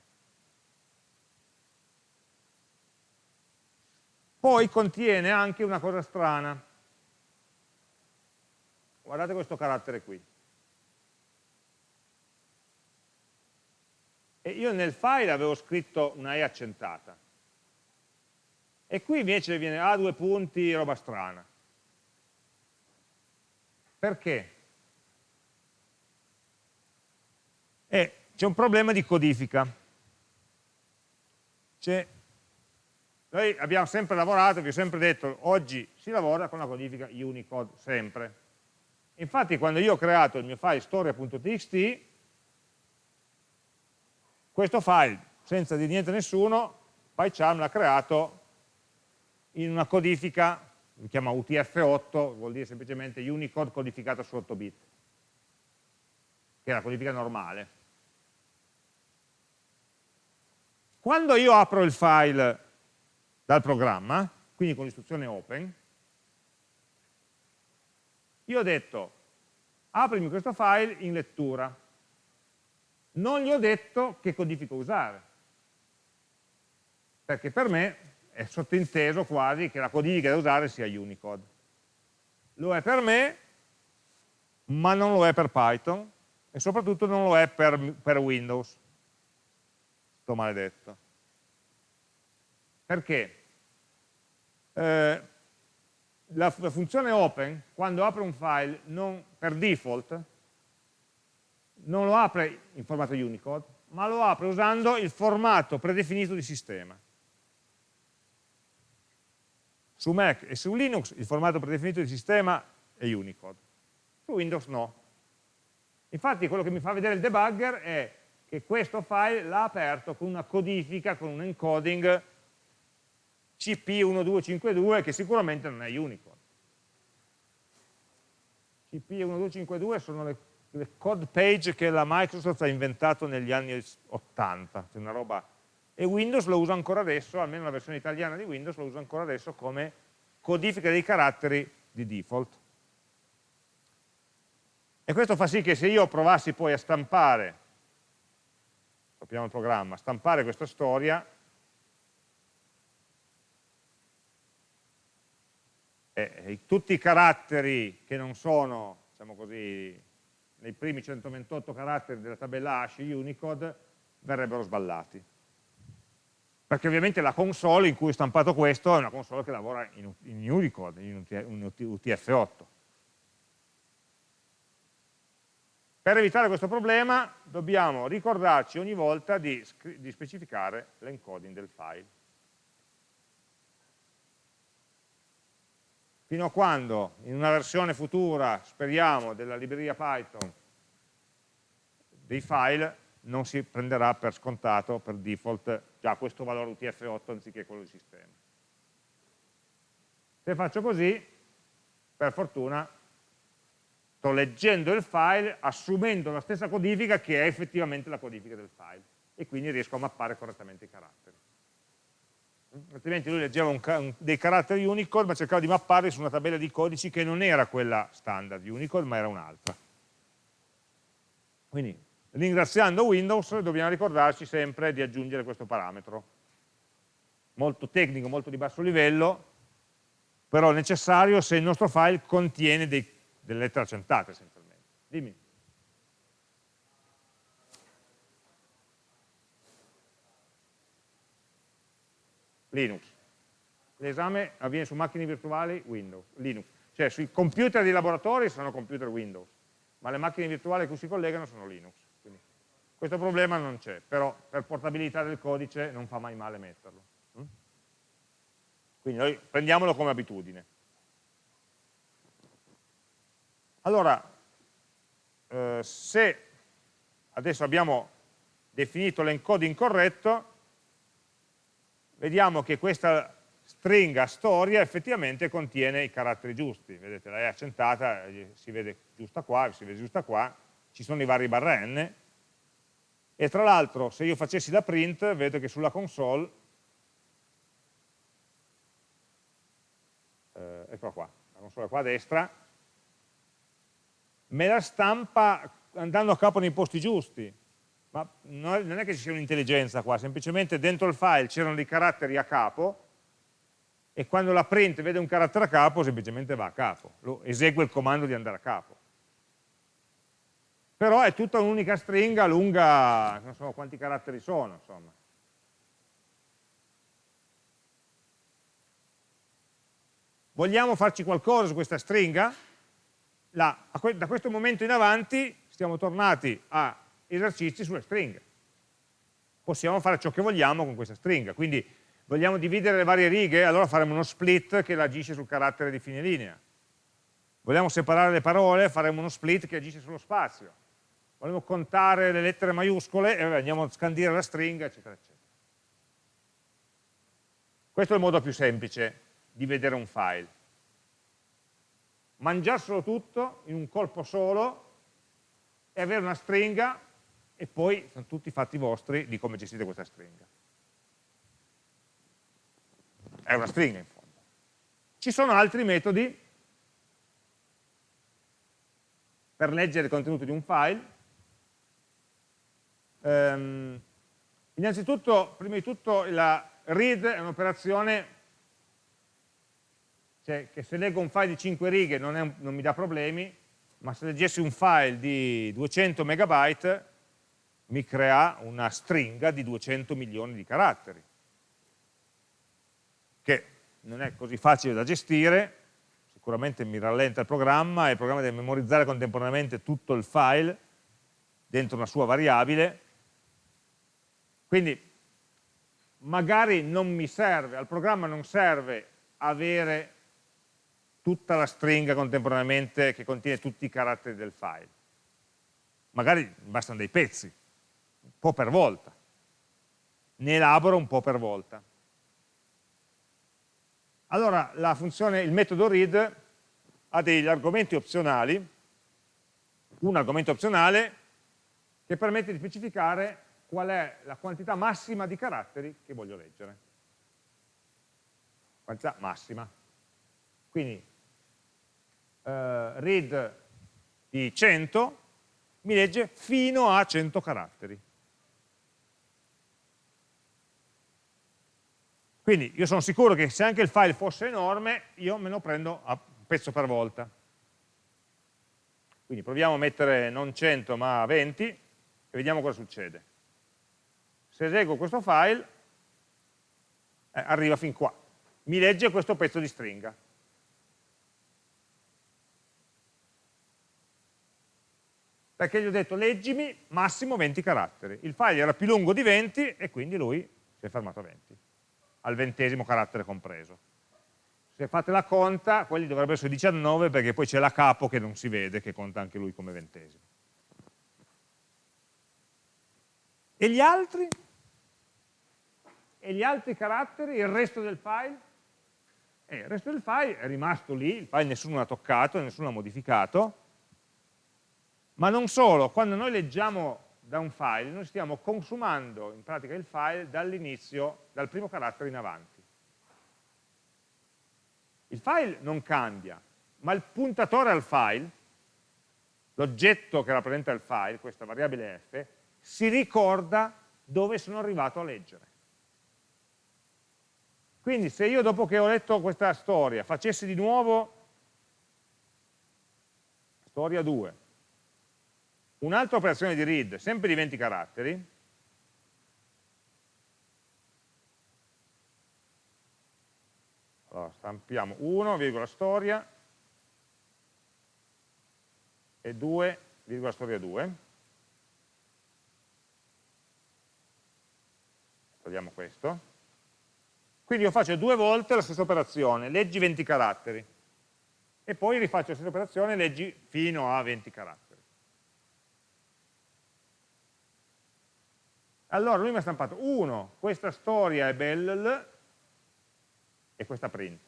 Poi contiene anche una cosa strana, guardate questo carattere qui. E io nel file avevo scritto una E accentata. E qui invece viene A due punti, roba strana. Perché? Eh, c'è un problema di codifica. Noi abbiamo sempre lavorato, vi ho sempre detto, oggi si lavora con la codifica Unicode, sempre. Infatti quando io ho creato il mio file storia.txt, questo file, senza di niente nessuno, PyCharm l'ha creato in una codifica, si chiama UTF-8, vuol dire semplicemente Unicode codificato su 8 bit, che è la codifica normale. Quando io apro il file dal programma, quindi con l'istruzione open, io ho detto, aprimi questo file in lettura. Non gli ho detto che codifica usare, perché per me è sottinteso quasi che la codifica da usare sia Unicode. Lo è per me, ma non lo è per Python, e soprattutto non lo è per, per Windows. Sto maledetto. Perché? Eh, la, funzione open, quando apre un file, non, per default, non lo apre in formato Unicode, ma lo apre usando il formato predefinito di sistema. Su Mac e su Linux il formato predefinito di sistema è Unicode, su Windows no. Infatti quello che mi fa vedere il debugger è che questo file l'ha aperto con una codifica, con un encoding CP1252 che sicuramente non è Unicode. CP1252 sono le, le, code page che la Microsoft ha inventato negli anni 80, cioè una roba e Windows lo usa ancora adesso, almeno la versione italiana di Windows lo usa ancora adesso come codifica dei caratteri di default. E questo fa sì che se io provassi poi a stampare, copiamo il programma, stampare questa storia, eh, tutti i caratteri che non sono, diciamo così, nei primi 128 caratteri della tabella hash Unicode verrebbero sballati. Perché ovviamente la console in cui ho stampato questo è una console che lavora in, in Unicode, in UTF-8. Per evitare questo problema dobbiamo ricordarci ogni volta di, di specificare l'encoding del file. Fino a quando in una versione futura, speriamo, della libreria Python dei file non si prenderà per scontato, per default, già questo valore UTF-8 anziché quello di sistema. Se faccio così, per fortuna sto leggendo il file assumendo la stessa codifica che è effettivamente la codifica del file e quindi riesco a mappare correttamente i caratteri. Altrimenti lui leggeva un, un, dei caratteri Unicode ma cercava di mapparli su una tabella di codici che non era quella standard Unicode ma era un'altra. Quindi ringraziando Windows dobbiamo ricordarci sempre di aggiungere questo parametro. Molto tecnico, molto di basso livello, però necessario se il nostro file contiene dei delle lettere accentate essenzialmente. Dimmi. Linux. L'esame avviene su macchine virtuali Windows, Linux. Cioè sui computer di laboratorio sono computer Windows, ma le macchine virtuali a cui si collegano sono Linux. Quindi questo problema non c'è, però per portabilità del codice non fa mai male metterlo. Mm? Quindi noi prendiamolo come abitudine. Allora, eh, se adesso abbiamo definito l'encoding corretto, vediamo che questa stringa storia effettivamente contiene i caratteri giusti, vedete la è accentata, eh, si vede giusta qua, si vede giusta qua, ci sono i vari barra n, e tra l'altro se io facessi la print vedo che sulla console, eh, eccola qua, la console qua a destra, me la stampa andando a capo nei posti giusti, ma non è che ci sia un'intelligenza qua, semplicemente dentro il file c'erano dei caratteri a capo e quando la print vede un carattere a capo semplicemente va a capo, lo esegue il comando di andare a capo. Però è tutta un'unica stringa lunga, non so quanti caratteri sono, insomma. Vogliamo farci qualcosa su questa stringa? la, da questo momento in avanti siamo tornati a esercizi sulle stringhe. Possiamo fare ciò che vogliamo con questa stringa, quindi vogliamo dividere le varie righe, allora faremo uno split che agisce sul carattere di fine linea. Vogliamo separare le parole, faremo uno split che agisce sullo spazio. Vogliamo contare le lettere maiuscole e andiamo a scandire la stringa, eccetera, eccetera. Questo è il modo più semplice di vedere un file mangiarselo tutto in un colpo solo e avere una stringa e poi sono tutti fatti vostri di come gestite questa stringa. È una stringa in fondo. Ci sono altri metodi per leggere il contenuto di un file. Um, innanzitutto, prima di tutto, la read è un'operazione cioè che se leggo un file di 5 righe non, un, non mi dà problemi, ma se leggessi un file di 200 megabyte mi crea una stringa di 200 milioni di caratteri, che non è così facile da gestire, sicuramente mi rallenta il programma, e il programma deve memorizzare contemporaneamente tutto il file dentro una sua variabile, quindi magari non mi serve, al programma non serve avere tutta la stringa contemporaneamente che contiene tutti i caratteri del file. Magari bastano dei pezzi, po' per volta. Ne elaboro un po' per volta. Allora, la funzione, il metodo read ha degli argomenti opzionali, un argomento opzionale che permette di specificare qual è la quantità massima di caratteri che voglio leggere. Quantità massima. Quindi eh, read di 100 mi legge fino a 100 caratteri. Quindi io sono sicuro che se anche il file fosse enorme, io me lo prendo a pezzo per volta. Quindi proviamo a mettere non 100 ma 20 e vediamo cosa succede. Se eseguo questo file, eh, arriva fin qua. Mi legge questo pezzo di stringa. Perché gli ho detto leggimi massimo 20 caratteri. Il file era più lungo di 20 e quindi lui si è fermato a 20 al ventesimo carattere compreso. Se fate la conta, quelli dovrebbero essere 19 perché poi c'è la capo che non si vede, che conta anche lui come ventesimo. E gli altri? E gli altri caratteri, il resto del file? Eh, il resto del file è rimasto lì, il file nessuno l'ha toccato, nessuno l'ha modificato, ma non solo, quando noi leggiamo da un file, noi stiamo consumando in pratica il file dall'inizio, dal primo carattere in avanti. Il file non cambia, ma il puntatore al file, l'oggetto che rappresenta il file, questa variabile f, si ricorda dove sono arrivato a leggere. Quindi se io dopo che ho letto questa storia facessi di nuovo storia 2, Un'altra operazione di read, sempre di 20 caratteri, allora, stampiamo 1, virgola storia, e 2, virgola storia 2. Togliamo questo. Quindi io faccio due volte la stessa operazione, leggi 20 caratteri, e poi rifaccio la stessa operazione, leggi fino a 20 caratteri. Allora lui mi ha stampato, uno, questa storia è bella, e questa print.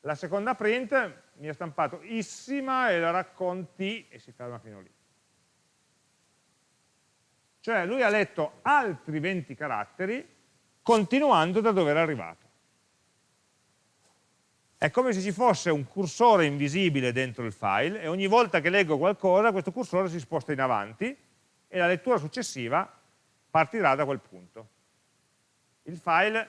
La seconda print mi ha stampato issima e la racconti e si ferma fino lì. Cioè lui ha letto altri 20 caratteri continuando da dove era arrivato. È come se ci fosse un cursore invisibile dentro il file e ogni volta che leggo qualcosa questo cursore si sposta in avanti e la lettura successiva partirà da quel punto. Il file,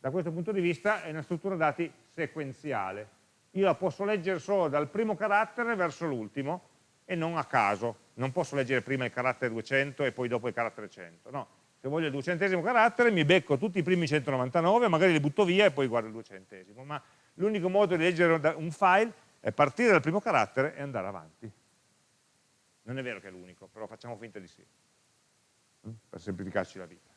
da questo punto di vista, è una struttura dati sequenziale. Io la posso leggere solo dal primo carattere verso l'ultimo e non a caso. Non posso leggere prima il carattere 200 e poi dopo il carattere 100. No, se voglio il duecentesimo carattere mi becco tutti i primi 199, magari li butto via e poi guardo il duecentesimo. Ma l'unico modo di leggere un file è partire dal primo carattere e andare avanti. Non è vero che è l'unico, però facciamo finta di sì per semplificarci la vita.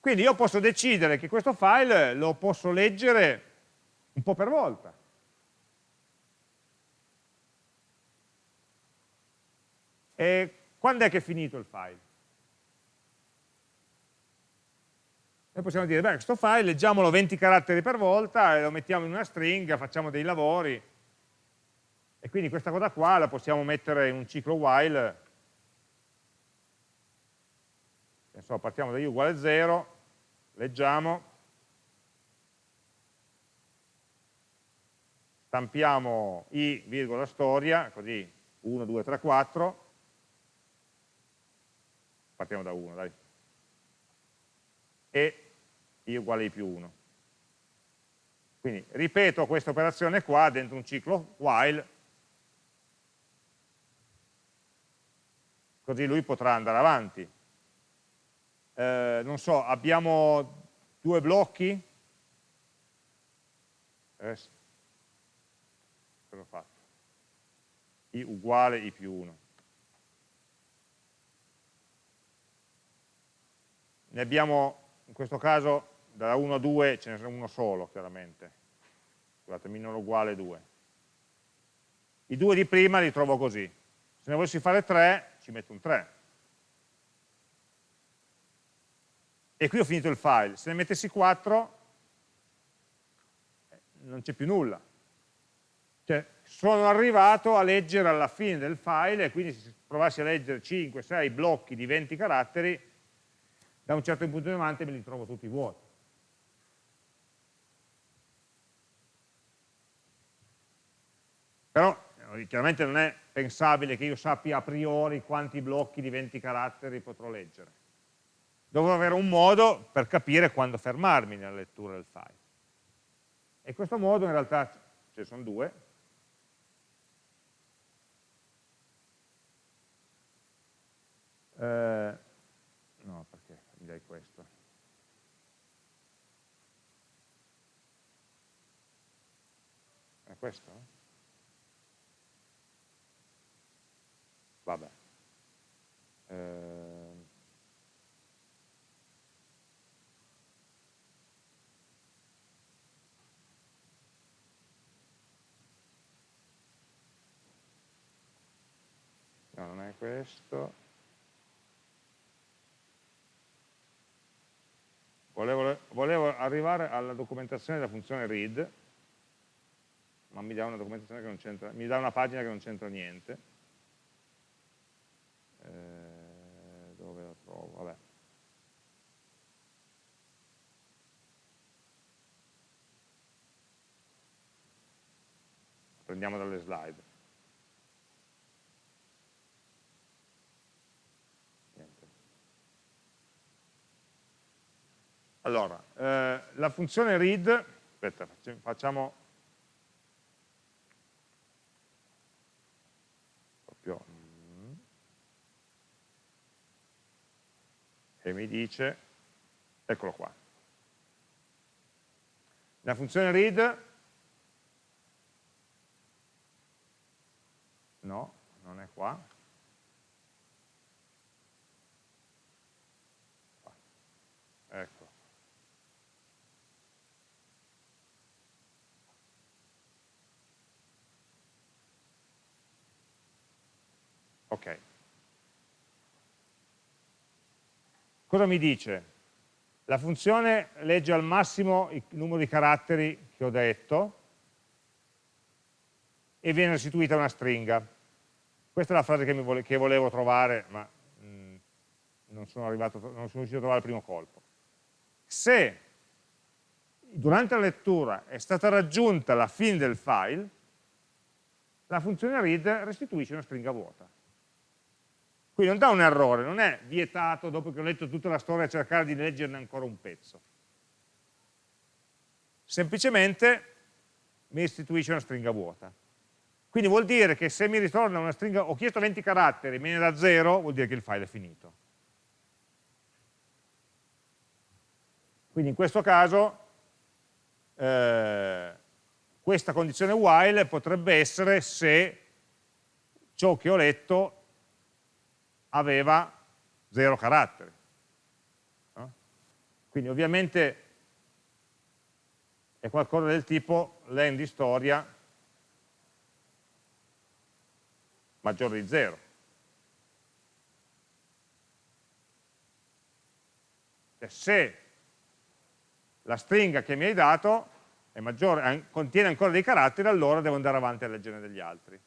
Quindi io posso decidere che questo file lo posso leggere un po' per volta. E quando è che è finito il file? Noi possiamo dire, beh, questo file leggiamolo 20 caratteri per volta lo mettiamo in una stringa, facciamo dei lavori. E quindi questa cosa qua la possiamo mettere in un ciclo while so, partiamo da i uguale 0, leggiamo, stampiamo i virgola storia, così 1, 2, 3, 4, partiamo da 1, dai, e i uguale i più 1. Quindi ripeto questa operazione qua dentro un ciclo while, così lui potrà andare avanti eh, non so, abbiamo due blocchi, eh, cosa ho fatto? i uguale i più 1. Ne abbiamo, in questo caso, da 1 a 2 ce n'è uno solo, chiaramente. Scusate, minore uguale 2. I due di prima li trovo così. Se ne volessi fare 3, ci metto un 3. E qui ho finito il file. Se ne mettessi 4 non c'è più nulla. Cioè, sono arrivato a leggere alla fine del file e quindi se provassi a leggere 5, 6 blocchi di 20 caratteri, da un certo punto in avanti me li trovo tutti vuoti. Però eh, chiaramente non è pensabile che io sappia a priori quanti blocchi di 20 caratteri potrò leggere dovrò avere un modo per capire quando fermarmi nella lettura del file. E questo modo in realtà ce ne sono due. Eh, no, perché mi dai questo? È questo? Vabbè. Eh, questo. Volevo, volevo, arrivare alla documentazione della funzione read, ma mi dà una documentazione che non c'entra, mi dà una pagina che non c'entra niente. Eh, dove la trovo? Vabbè. Prendiamo dalle slide. Niente. Allora, eh, la funzione read, aspetta, facciamo proprio e mi dice, eccolo qua, la funzione read, no, non è qua, ecco, ok, Cosa mi dice? La funzione legge al massimo il numero di caratteri che ho detto e viene restituita una stringa. Questa è la frase che, vole che volevo trovare, ma mh, mm, non, sono arrivato, non sono riuscito a trovare il primo colpo. Se durante la lettura è stata raggiunta la fine del file, la funzione read restituisce una stringa vuota. Quindi non dà un errore, non è vietato dopo che ho letto tutta la storia cercare di leggerne ancora un pezzo. Semplicemente mi istituisce una stringa vuota. Quindi vuol dire che se mi ritorna una stringa, ho chiesto 20 caratteri, me ne da 0, vuol dire che il file è finito. Quindi in questo caso eh, questa condizione while potrebbe essere se ciò che ho letto aveva zero caratteri. No? Quindi ovviamente è qualcosa del tipo len di storia maggiore di zero. Cioè, se la stringa che mi hai dato maggiore, contiene ancora dei caratteri, allora devo andare avanti a leggerne degli altri.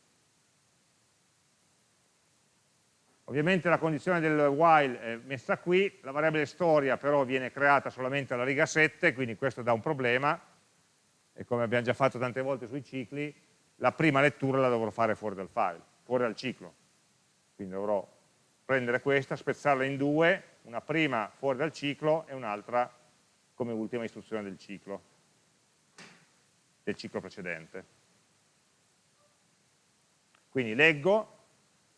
Ovviamente la condizione del while è messa qui, la variabile storia però viene creata solamente alla riga 7, quindi questo dà un problema, e come abbiamo già fatto tante volte sui cicli, la prima lettura la dovrò fare fuori dal file, fuori dal ciclo. Quindi dovrò prendere questa, spezzarla in due, una prima fuori dal ciclo e un'altra come ultima istruzione del ciclo, del ciclo precedente. Quindi leggo,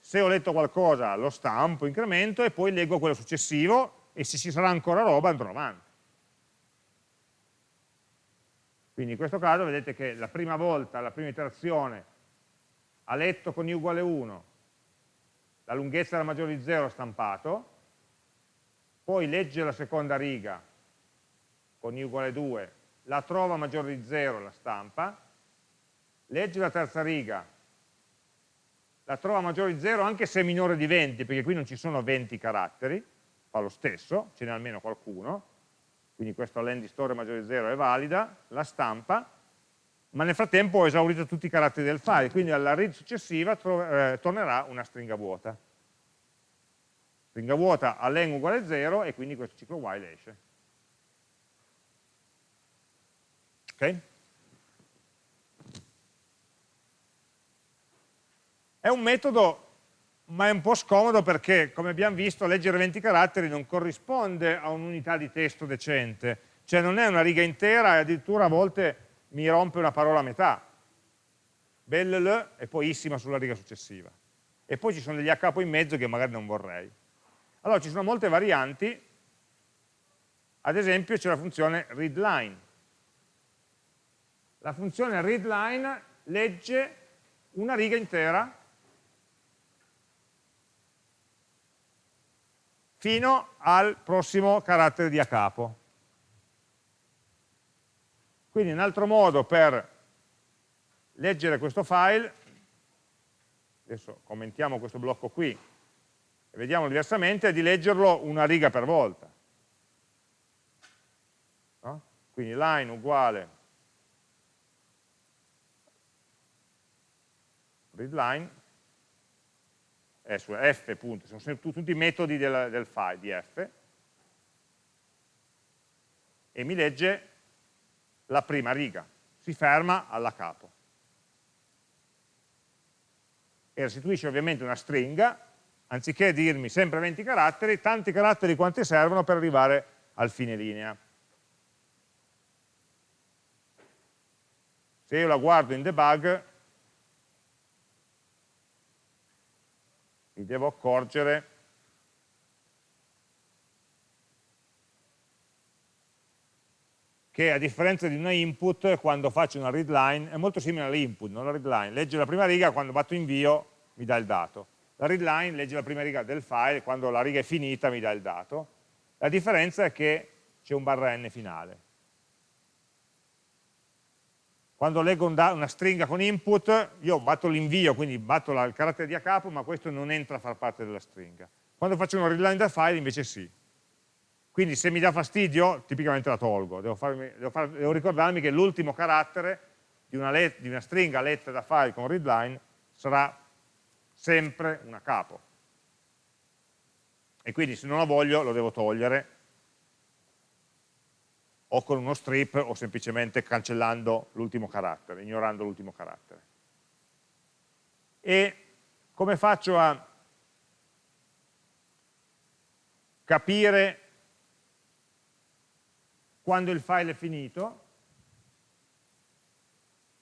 se ho letto qualcosa lo stampo, incremento e poi leggo quello successivo e se ci sarà ancora roba andrò avanti. Quindi in questo caso vedete che la prima volta, la prima iterazione, ha letto con i uguale 1, la lunghezza era maggiore di 0 stampato, poi legge la seconda riga con i uguale 2, la trova maggiore di 0, la stampa, legge la terza riga, la trova maggiore di 0 anche se è minore di 20, perché qui non ci sono 20 caratteri, fa lo stesso, ce n'è almeno qualcuno, quindi questa len di storia maggiore di 0 è valida, la stampa, ma nel frattempo ho esaurito tutti i caratteri del file, quindi alla read successiva eh, tornerà una stringa vuota. Stringa vuota a len uguale 0 e quindi questo ciclo while esce. Ok? È un metodo ma è un po' scomodo perché, come abbiamo visto, leggere 20 caratteri non corrisponde a un'unità di testo decente, cioè non è una riga intera e addirittura a volte mi rompe una parola a metà, belle e poi issima sulla riga successiva. E poi ci sono degli a capo in mezzo che magari non vorrei. Allora ci sono molte varianti, ad esempio c'è la funzione readline. La funzione readline legge una riga intera fino al prossimo carattere di a capo. Quindi un altro modo per leggere questo file, adesso commentiamo questo blocco qui e vediamo diversamente, è di leggerlo una riga per volta. No? Quindi line uguale readline è su f, punto, sono tutti i metodi del, del file di f, e mi legge la prima riga, si ferma alla capo. E restituisce ovviamente una stringa, anziché dirmi sempre 20 caratteri, tanti caratteri quanti servono per arrivare al fine linea. Se io la guardo in debug, mi devo accorgere che a differenza di una input, quando faccio una readline, è molto simile all'input, non la readline, legge la prima riga, quando batto invio mi dà il dato. La readline legge la prima riga del file, quando la riga è finita mi dà il dato. La differenza è che c'è un barra n finale. Quando leggo un una stringa con input, io batto l'invio, quindi batto il carattere di a capo, ma questo non entra a far parte della stringa. Quando faccio una readline del file invece sì. Quindi se mi dà fastidio, tipicamente la tolgo. Devo, farmi, devo, far, devo ricordarmi che l'ultimo carattere di una, let, di una stringa letta da file con readline sarà sempre una capo. E quindi se non la voglio lo devo togliere o con uno strip o semplicemente cancellando l'ultimo carattere, ignorando l'ultimo carattere. E come faccio a capire quando il file è finito?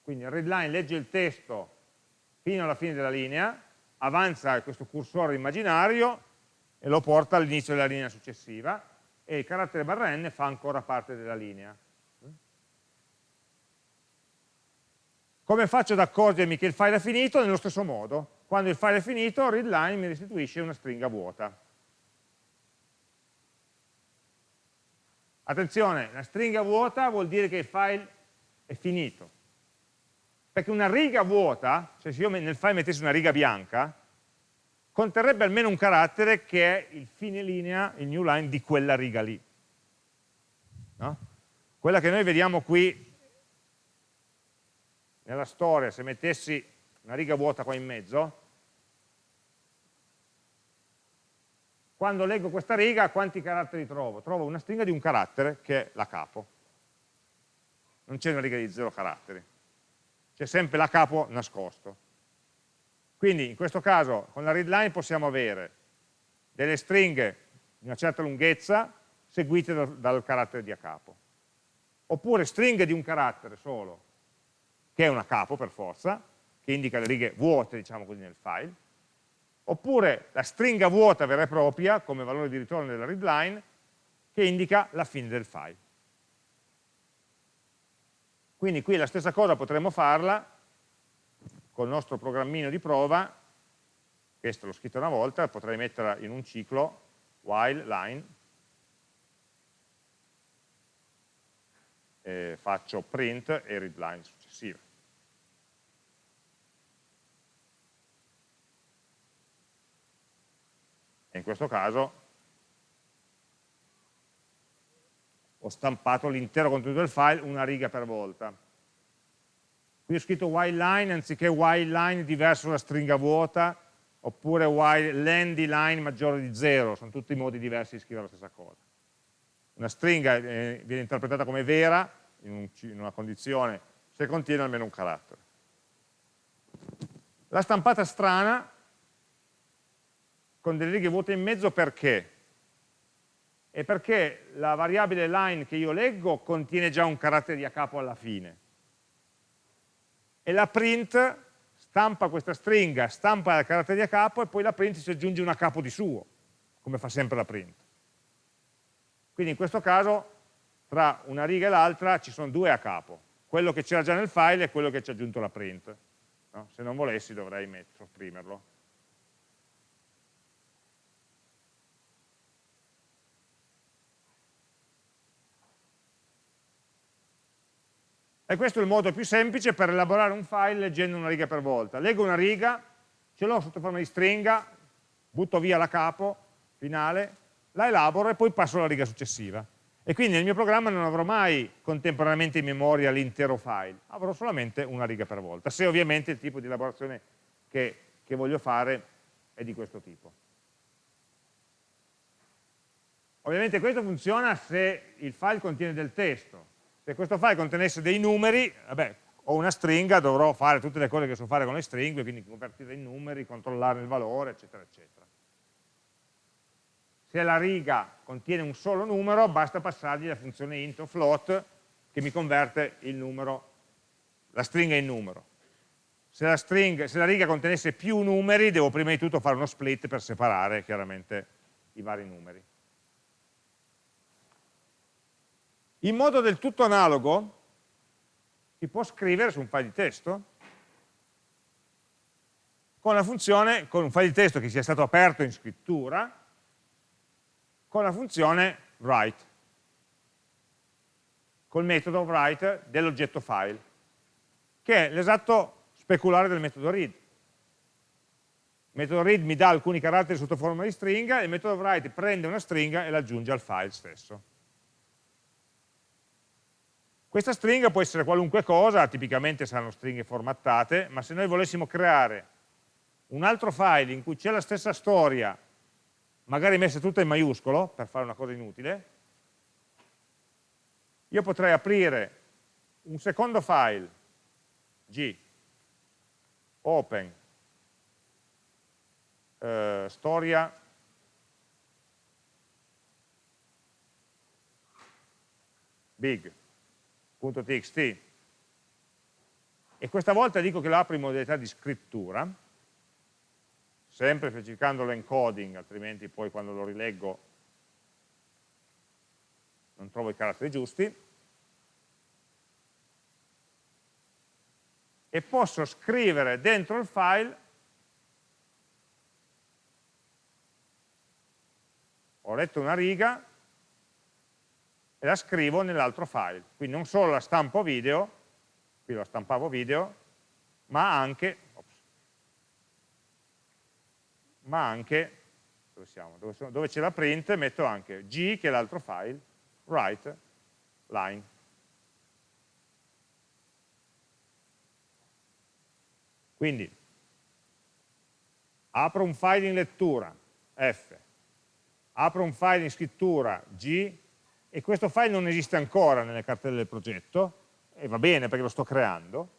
Quindi readline legge il testo fino alla fine della linea, avanza questo cursore immaginario e lo porta all'inizio della linea successiva, e il carattere barra n fa ancora parte della linea. Come faccio ad accorgermi che il file è finito? Nello stesso modo. Quando il file è finito, readline mi restituisce una stringa vuota. Attenzione, la stringa vuota vuol dire che il file è finito. Perché una riga vuota, cioè se io nel file mettessi una riga bianca, conterrebbe almeno un carattere che è il fine linea, il new line di quella riga lì. No? Quella che noi vediamo qui nella storia, se mettessi una riga vuota qua in mezzo, quando leggo questa riga quanti caratteri trovo? Trovo una stringa di un carattere che è la capo. Non c'è una riga di zero caratteri. C'è sempre la capo nascosto. Quindi in questo caso con la readline possiamo avere delle stringhe di una certa lunghezza seguite dal, dal carattere di a capo. Oppure stringhe di un carattere solo, che è una capo per forza, che indica le righe vuote, diciamo così, nel file, oppure la stringa vuota vera e propria, come valore di ritorno della readline, che indica la fine del file. Quindi qui la stessa cosa potremmo farla col nostro programmino di prova, questo l'ho scritto una volta, potrei metterla in un ciclo while line, e faccio print e read line successiva. E in questo caso ho stampato l'intero contenuto del file una riga per volta. Qui ho scritto while line anziché while line diverso da stringa vuota, oppure while len di line maggiore di 0, sono tutti modi diversi di scrivere la stessa cosa. Una stringa eh, viene interpretata come vera in, un, in una condizione se contiene almeno un carattere. La stampata strana con delle righe vuote in mezzo perché? È perché la variabile line che io leggo contiene già un carattere di a capo alla fine. E la print stampa questa stringa, stampa il carattere di a capo e poi la print si aggiunge un a capo di suo, come fa sempre la print. Quindi in questo caso tra una riga e l'altra ci sono due a capo, quello che c'era già nel file e quello che ci ha aggiunto la print. No? Se non volessi dovrei sopprimerlo. E questo è il modo più semplice per elaborare un file leggendo una riga per volta. Leggo una riga, ce l'ho sotto forma di stringa, butto via la capo finale, la elaboro e poi passo alla riga successiva. E quindi nel mio programma non avrò mai contemporaneamente in memoria l'intero file, avrò solamente una riga per volta, se ovviamente il tipo di elaborazione che, che voglio fare è di questo tipo. Ovviamente questo funziona se il file contiene del testo, se questo file contenesse dei numeri, vabbè, ho una stringa, dovrò fare tutte le cose che so fare con le stringhe, quindi convertire in numeri, controllare il valore, eccetera, eccetera. Se la riga contiene un solo numero, basta passargli la funzione int o float che mi converte numero, la stringa in numero. Se la, stringa, se la riga contenesse più numeri, devo prima di tutto fare uno split per separare chiaramente i vari numeri. In modo del tutto analogo si può scrivere su un file di testo con la funzione, con un file di testo che sia stato aperto in scrittura, con la funzione write, col metodo write dell'oggetto file, che è l'esatto speculare del metodo read. Il metodo read mi dà alcuni caratteri sotto forma di stringa, e il metodo write prende una stringa e l'aggiunge al file stesso. Questa stringa può essere qualunque cosa, tipicamente saranno stringhe formattate, ma se noi volessimo creare un altro file in cui c'è la stessa storia, magari messa tutta in maiuscolo, per fare una cosa inutile, io potrei aprire un secondo file, g, open, eh, storia, big, .txt. E questa volta dico che lo apro in modalità di scrittura, sempre specificando l'encoding, altrimenti poi quando lo rileggo non trovo i caratteri giusti, e posso scrivere dentro il file ho letto una riga e la scrivo nell'altro file. Quindi non solo la stampo video, qui la stampavo video, ma anche, ops, ma anche dove, siamo? dove, dove c'è la print metto anche g, che è l'altro file, write, line. Quindi apro un file in lettura, F, apro un file in scrittura, G, e questo file non esiste ancora nelle cartelle del progetto, e va bene perché lo sto creando,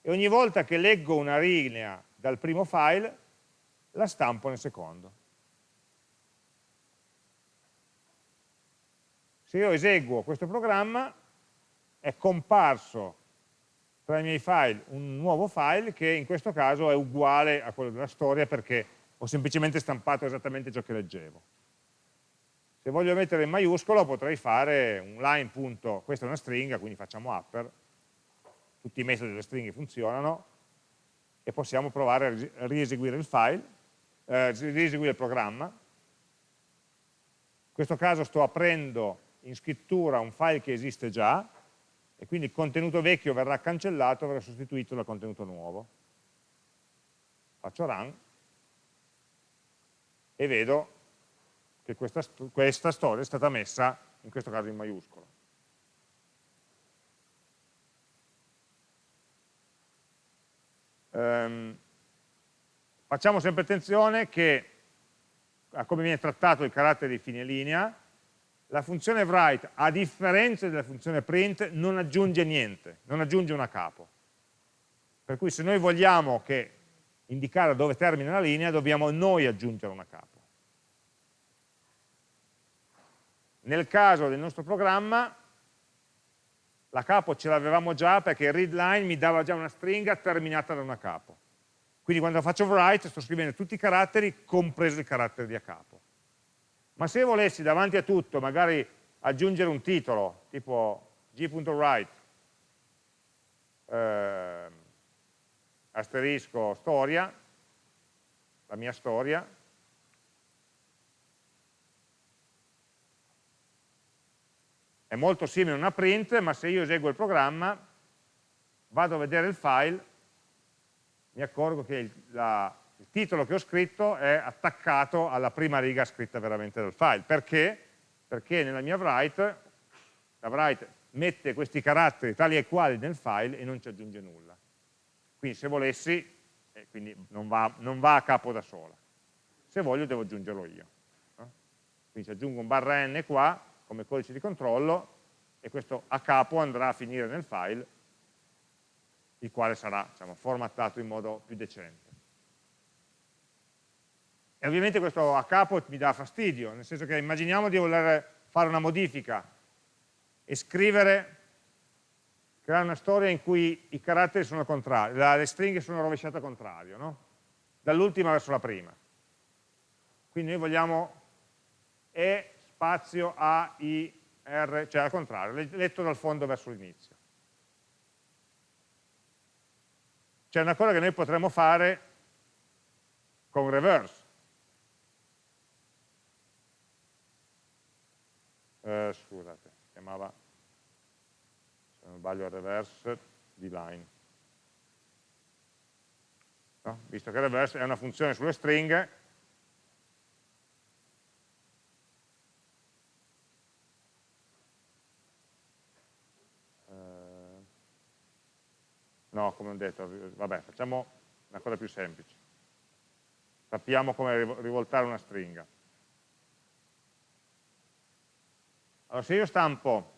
e ogni volta che leggo una linea dal primo file, la stampo nel secondo. Se io eseguo questo programma, è comparso tra i miei file un nuovo file che in questo caso è uguale a quello della storia perché ho semplicemente stampato esattamente ciò che leggevo. Se voglio mettere in maiuscolo potrei fare un line punto, questa è una stringa, quindi facciamo upper, tutti i metodi delle stringhe funzionano, e possiamo provare a rieseguire il file, eh, rieseguire il programma. In questo caso sto aprendo in scrittura un file che esiste già, e quindi il contenuto vecchio verrà cancellato, verrà sostituito dal contenuto nuovo. Faccio run, e vedo che questa, questa storia è stata messa, in questo caso in maiuscolo. Um, facciamo sempre attenzione che a come viene trattato il carattere di fine linea, la funzione write, a differenza della funzione print, non aggiunge niente, non aggiunge una capo. Per cui se noi vogliamo che indicare dove termina la linea, dobbiamo noi aggiungere una capo. Nel caso del nostro programma, la capo ce l'avevamo già perché il readline mi dava già una stringa terminata da una capo. Quindi quando faccio write sto scrivendo tutti i caratteri, compreso il carattere di a capo. Ma se volessi davanti a tutto magari aggiungere un titolo, tipo g.write, eh, asterisco storia, la mia storia, è molto simile a una print, ma se io eseguo il programma, vado a vedere il file, mi accorgo che il, la, il titolo che ho scritto è attaccato alla prima riga scritta veramente dal file. Perché? Perché nella mia write, la write mette questi caratteri tali e quali nel file e non ci aggiunge nulla. Quindi se volessi, eh, quindi non va, non va, a capo da sola. Se voglio devo aggiungerlo io. Quindi se aggiungo un barra n qua, come codice di controllo, e questo a capo andrà a finire nel file, il quale sarà diciamo, formattato in modo più decente. E ovviamente questo a capo mi dà fastidio, nel senso che immaginiamo di voler fare una modifica e scrivere creare una storia in cui i caratteri sono contrari, le stringhe sono rovesciate al contrario, no? dall'ultima verso la prima. Quindi noi vogliamo E spazio A, I, R, cioè al contrario, letto dal fondo verso l'inizio. C'è una cosa che noi potremmo fare con reverse. Eh, scusate, chiamava se non sbaglio reverse di line. No? Visto che reverse è una funzione sulle stringhe, no, come ho detto, vabbè, facciamo una cosa più semplice. Sappiamo come rivoltare una stringa. Allora, se io stampo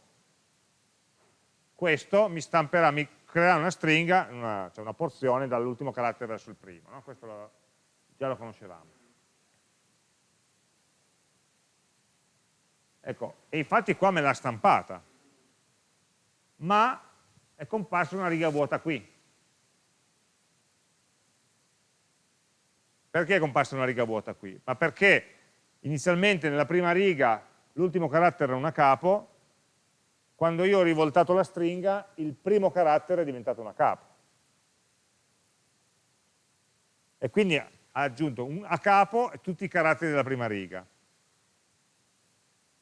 questo mi stamperà, mi creerà una stringa, una, cioè una porzione dall'ultimo carattere verso il primo, no? questo lo, già lo conoscevamo. Ecco, e infatti qua me l'ha stampata, ma è comparsa una riga vuota qui. Perché è comparsa una riga vuota qui? Ma perché inizialmente nella prima riga l'ultimo carattere era una capo, quando io ho rivoltato la stringa, il primo carattere è diventato una capo. E quindi ha aggiunto un, a capo tutti i caratteri della prima riga.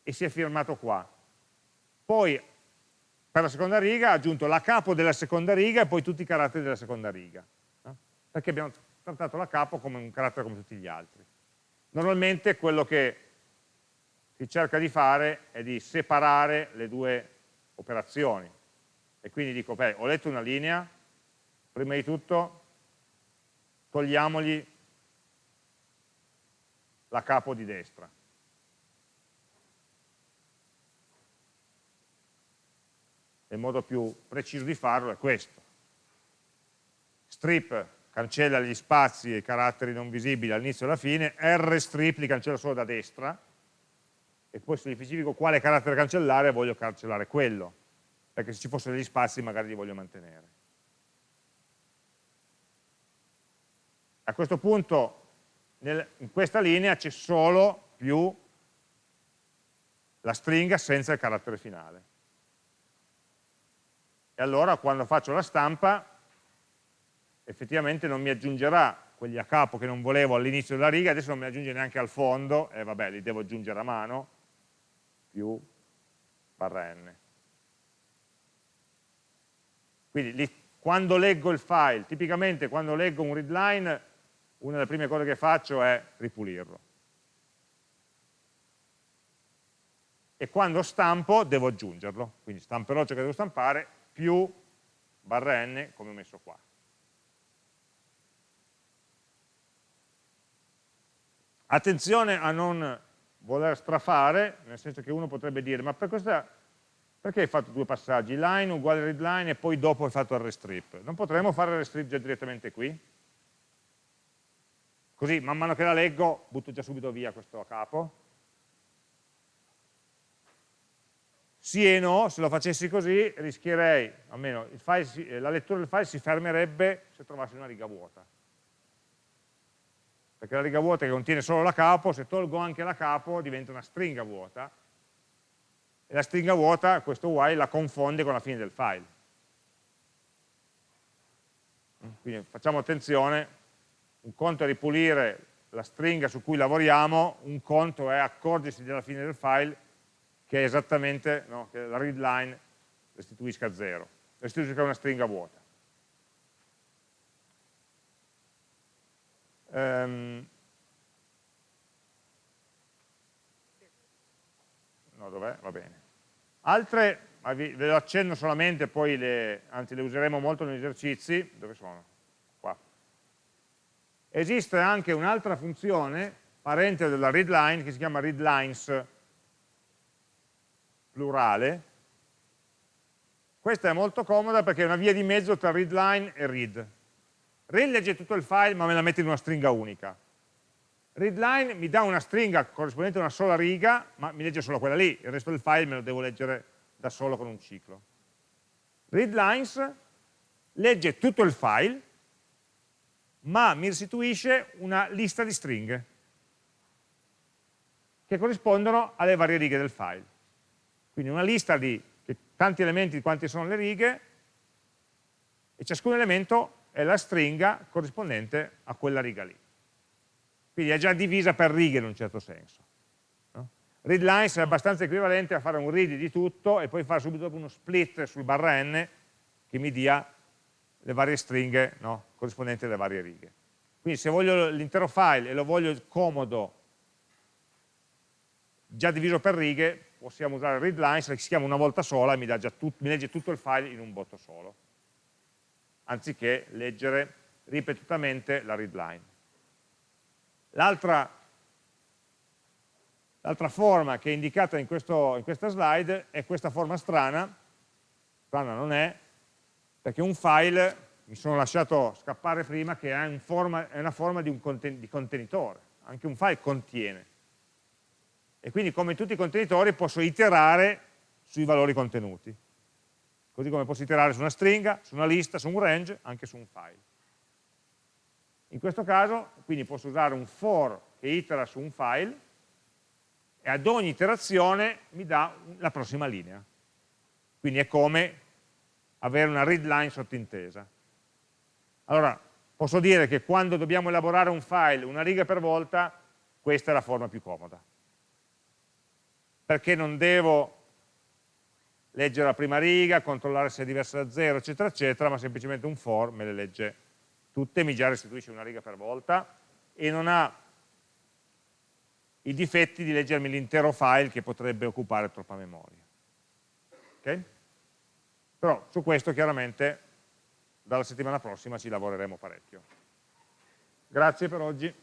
E si è firmato qua. Poi, per la seconda riga, ha aggiunto la capo della seconda riga e poi tutti i caratteri della seconda riga. No? Perché abbiamo trattato la capo come un carattere come tutti gli altri. Normalmente quello che si cerca di fare è di separare le due operazioni. E quindi dico, beh, ho letto una linea, prima di tutto togliamogli la capo di destra. Il modo più preciso di farlo è questo. Strip cancella gli spazi e i caratteri non visibili all'inizio e alla fine, rstrip li cancella solo da destra, e poi se specifico quale carattere cancellare voglio cancellare quello, perché se ci fossero degli spazi magari li voglio mantenere. A questo punto nel, in questa linea c'è solo più la stringa senza il carattere finale. E allora quando faccio la stampa effettivamente non mi aggiungerà quelli a capo che non volevo all'inizio della riga, adesso non mi aggiunge neanche al fondo, e vabbè, li devo aggiungere a mano, più barra n. Quindi lì, quando leggo il file, tipicamente quando leggo un readline, una delle prime cose che faccio è ripulirlo. E quando stampo devo aggiungerlo, quindi stamperò ciò che devo stampare più barra n come ho messo qua. Attenzione a non voler strafare, nel senso che uno potrebbe dire, ma per questa, perché hai fatto due passaggi, line uguale readline e poi dopo hai fatto il restrip? Non potremmo fare il restrip già direttamente qui? Così man mano che la leggo butto già subito via questo a capo. Sì e no, se lo facessi così rischierei, almeno file, la lettura del file si fermerebbe se trovassi una riga vuota. Perché la riga vuota che contiene solo la capo, se tolgo anche la capo diventa una stringa vuota, e la stringa vuota, questo while, la confonde con la fine del file. Quindi facciamo attenzione, un conto è ripulire la stringa su cui lavoriamo, un conto è accorgersi della fine del file che è esattamente no, che la read line restituisca zero, restituisca una stringa vuota. Um, no, dov'è? Va bene. Altre, ve lo accenno solamente, poi le, anzi le useremo molto negli esercizi, dove sono? esiste anche un'altra funzione parente della readline che si chiama readlines plurale. Questa è molto comoda perché è una via di mezzo tra readline e read. Read legge tutto il file ma me la mette in una stringa unica. Readline mi dà una stringa corrispondente a una sola riga ma mi legge solo quella lì. Il resto del file me lo devo leggere da solo con un ciclo. Readlines legge tutto il file ma mi restituisce una lista di stringhe che corrispondono alle varie righe del file. Quindi una lista di tanti elementi di quanti sono le righe e ciascun elemento è la stringa corrispondente a quella riga lì. Quindi è già divisa per righe in un certo senso. No? Readlines è abbastanza equivalente a fare un read di tutto e poi fare subito uno split sul barra n che mi dia le varie stringhe no, corrispondenti alle varie righe. Quindi se voglio l'intero file e lo voglio comodo già diviso per righe, possiamo usare readlines, che si chiama una volta sola e mi, tut, mi legge tutto il file in un botto solo, anziché leggere ripetutamente la readline. L'altra forma che è indicata in, questo, in questa slide è questa forma strana, strana non è, perché un file, mi sono lasciato scappare prima, che è, un forma, è una forma di, un conten di contenitore, anche un file contiene. E quindi come tutti i contenitori posso iterare sui valori contenuti, così come posso iterare su una stringa, su una lista, su un range, anche su un file. In questo caso, quindi posso usare un for che itera su un file e ad ogni iterazione mi dà la prossima linea. Quindi è come avere una read line sottintesa. Allora, posso dire che quando dobbiamo elaborare un file una riga per volta, questa è la forma più comoda. Perché non devo leggere la prima riga, controllare se è diversa da zero, eccetera, eccetera, ma semplicemente un for me le legge tutte, mi già restituisce una riga per volta e non ha i difetti di leggermi l'intero file che potrebbe occupare troppa memoria. Okay? Però su questo chiaramente dalla settimana prossima ci lavoreremo parecchio. Grazie per oggi.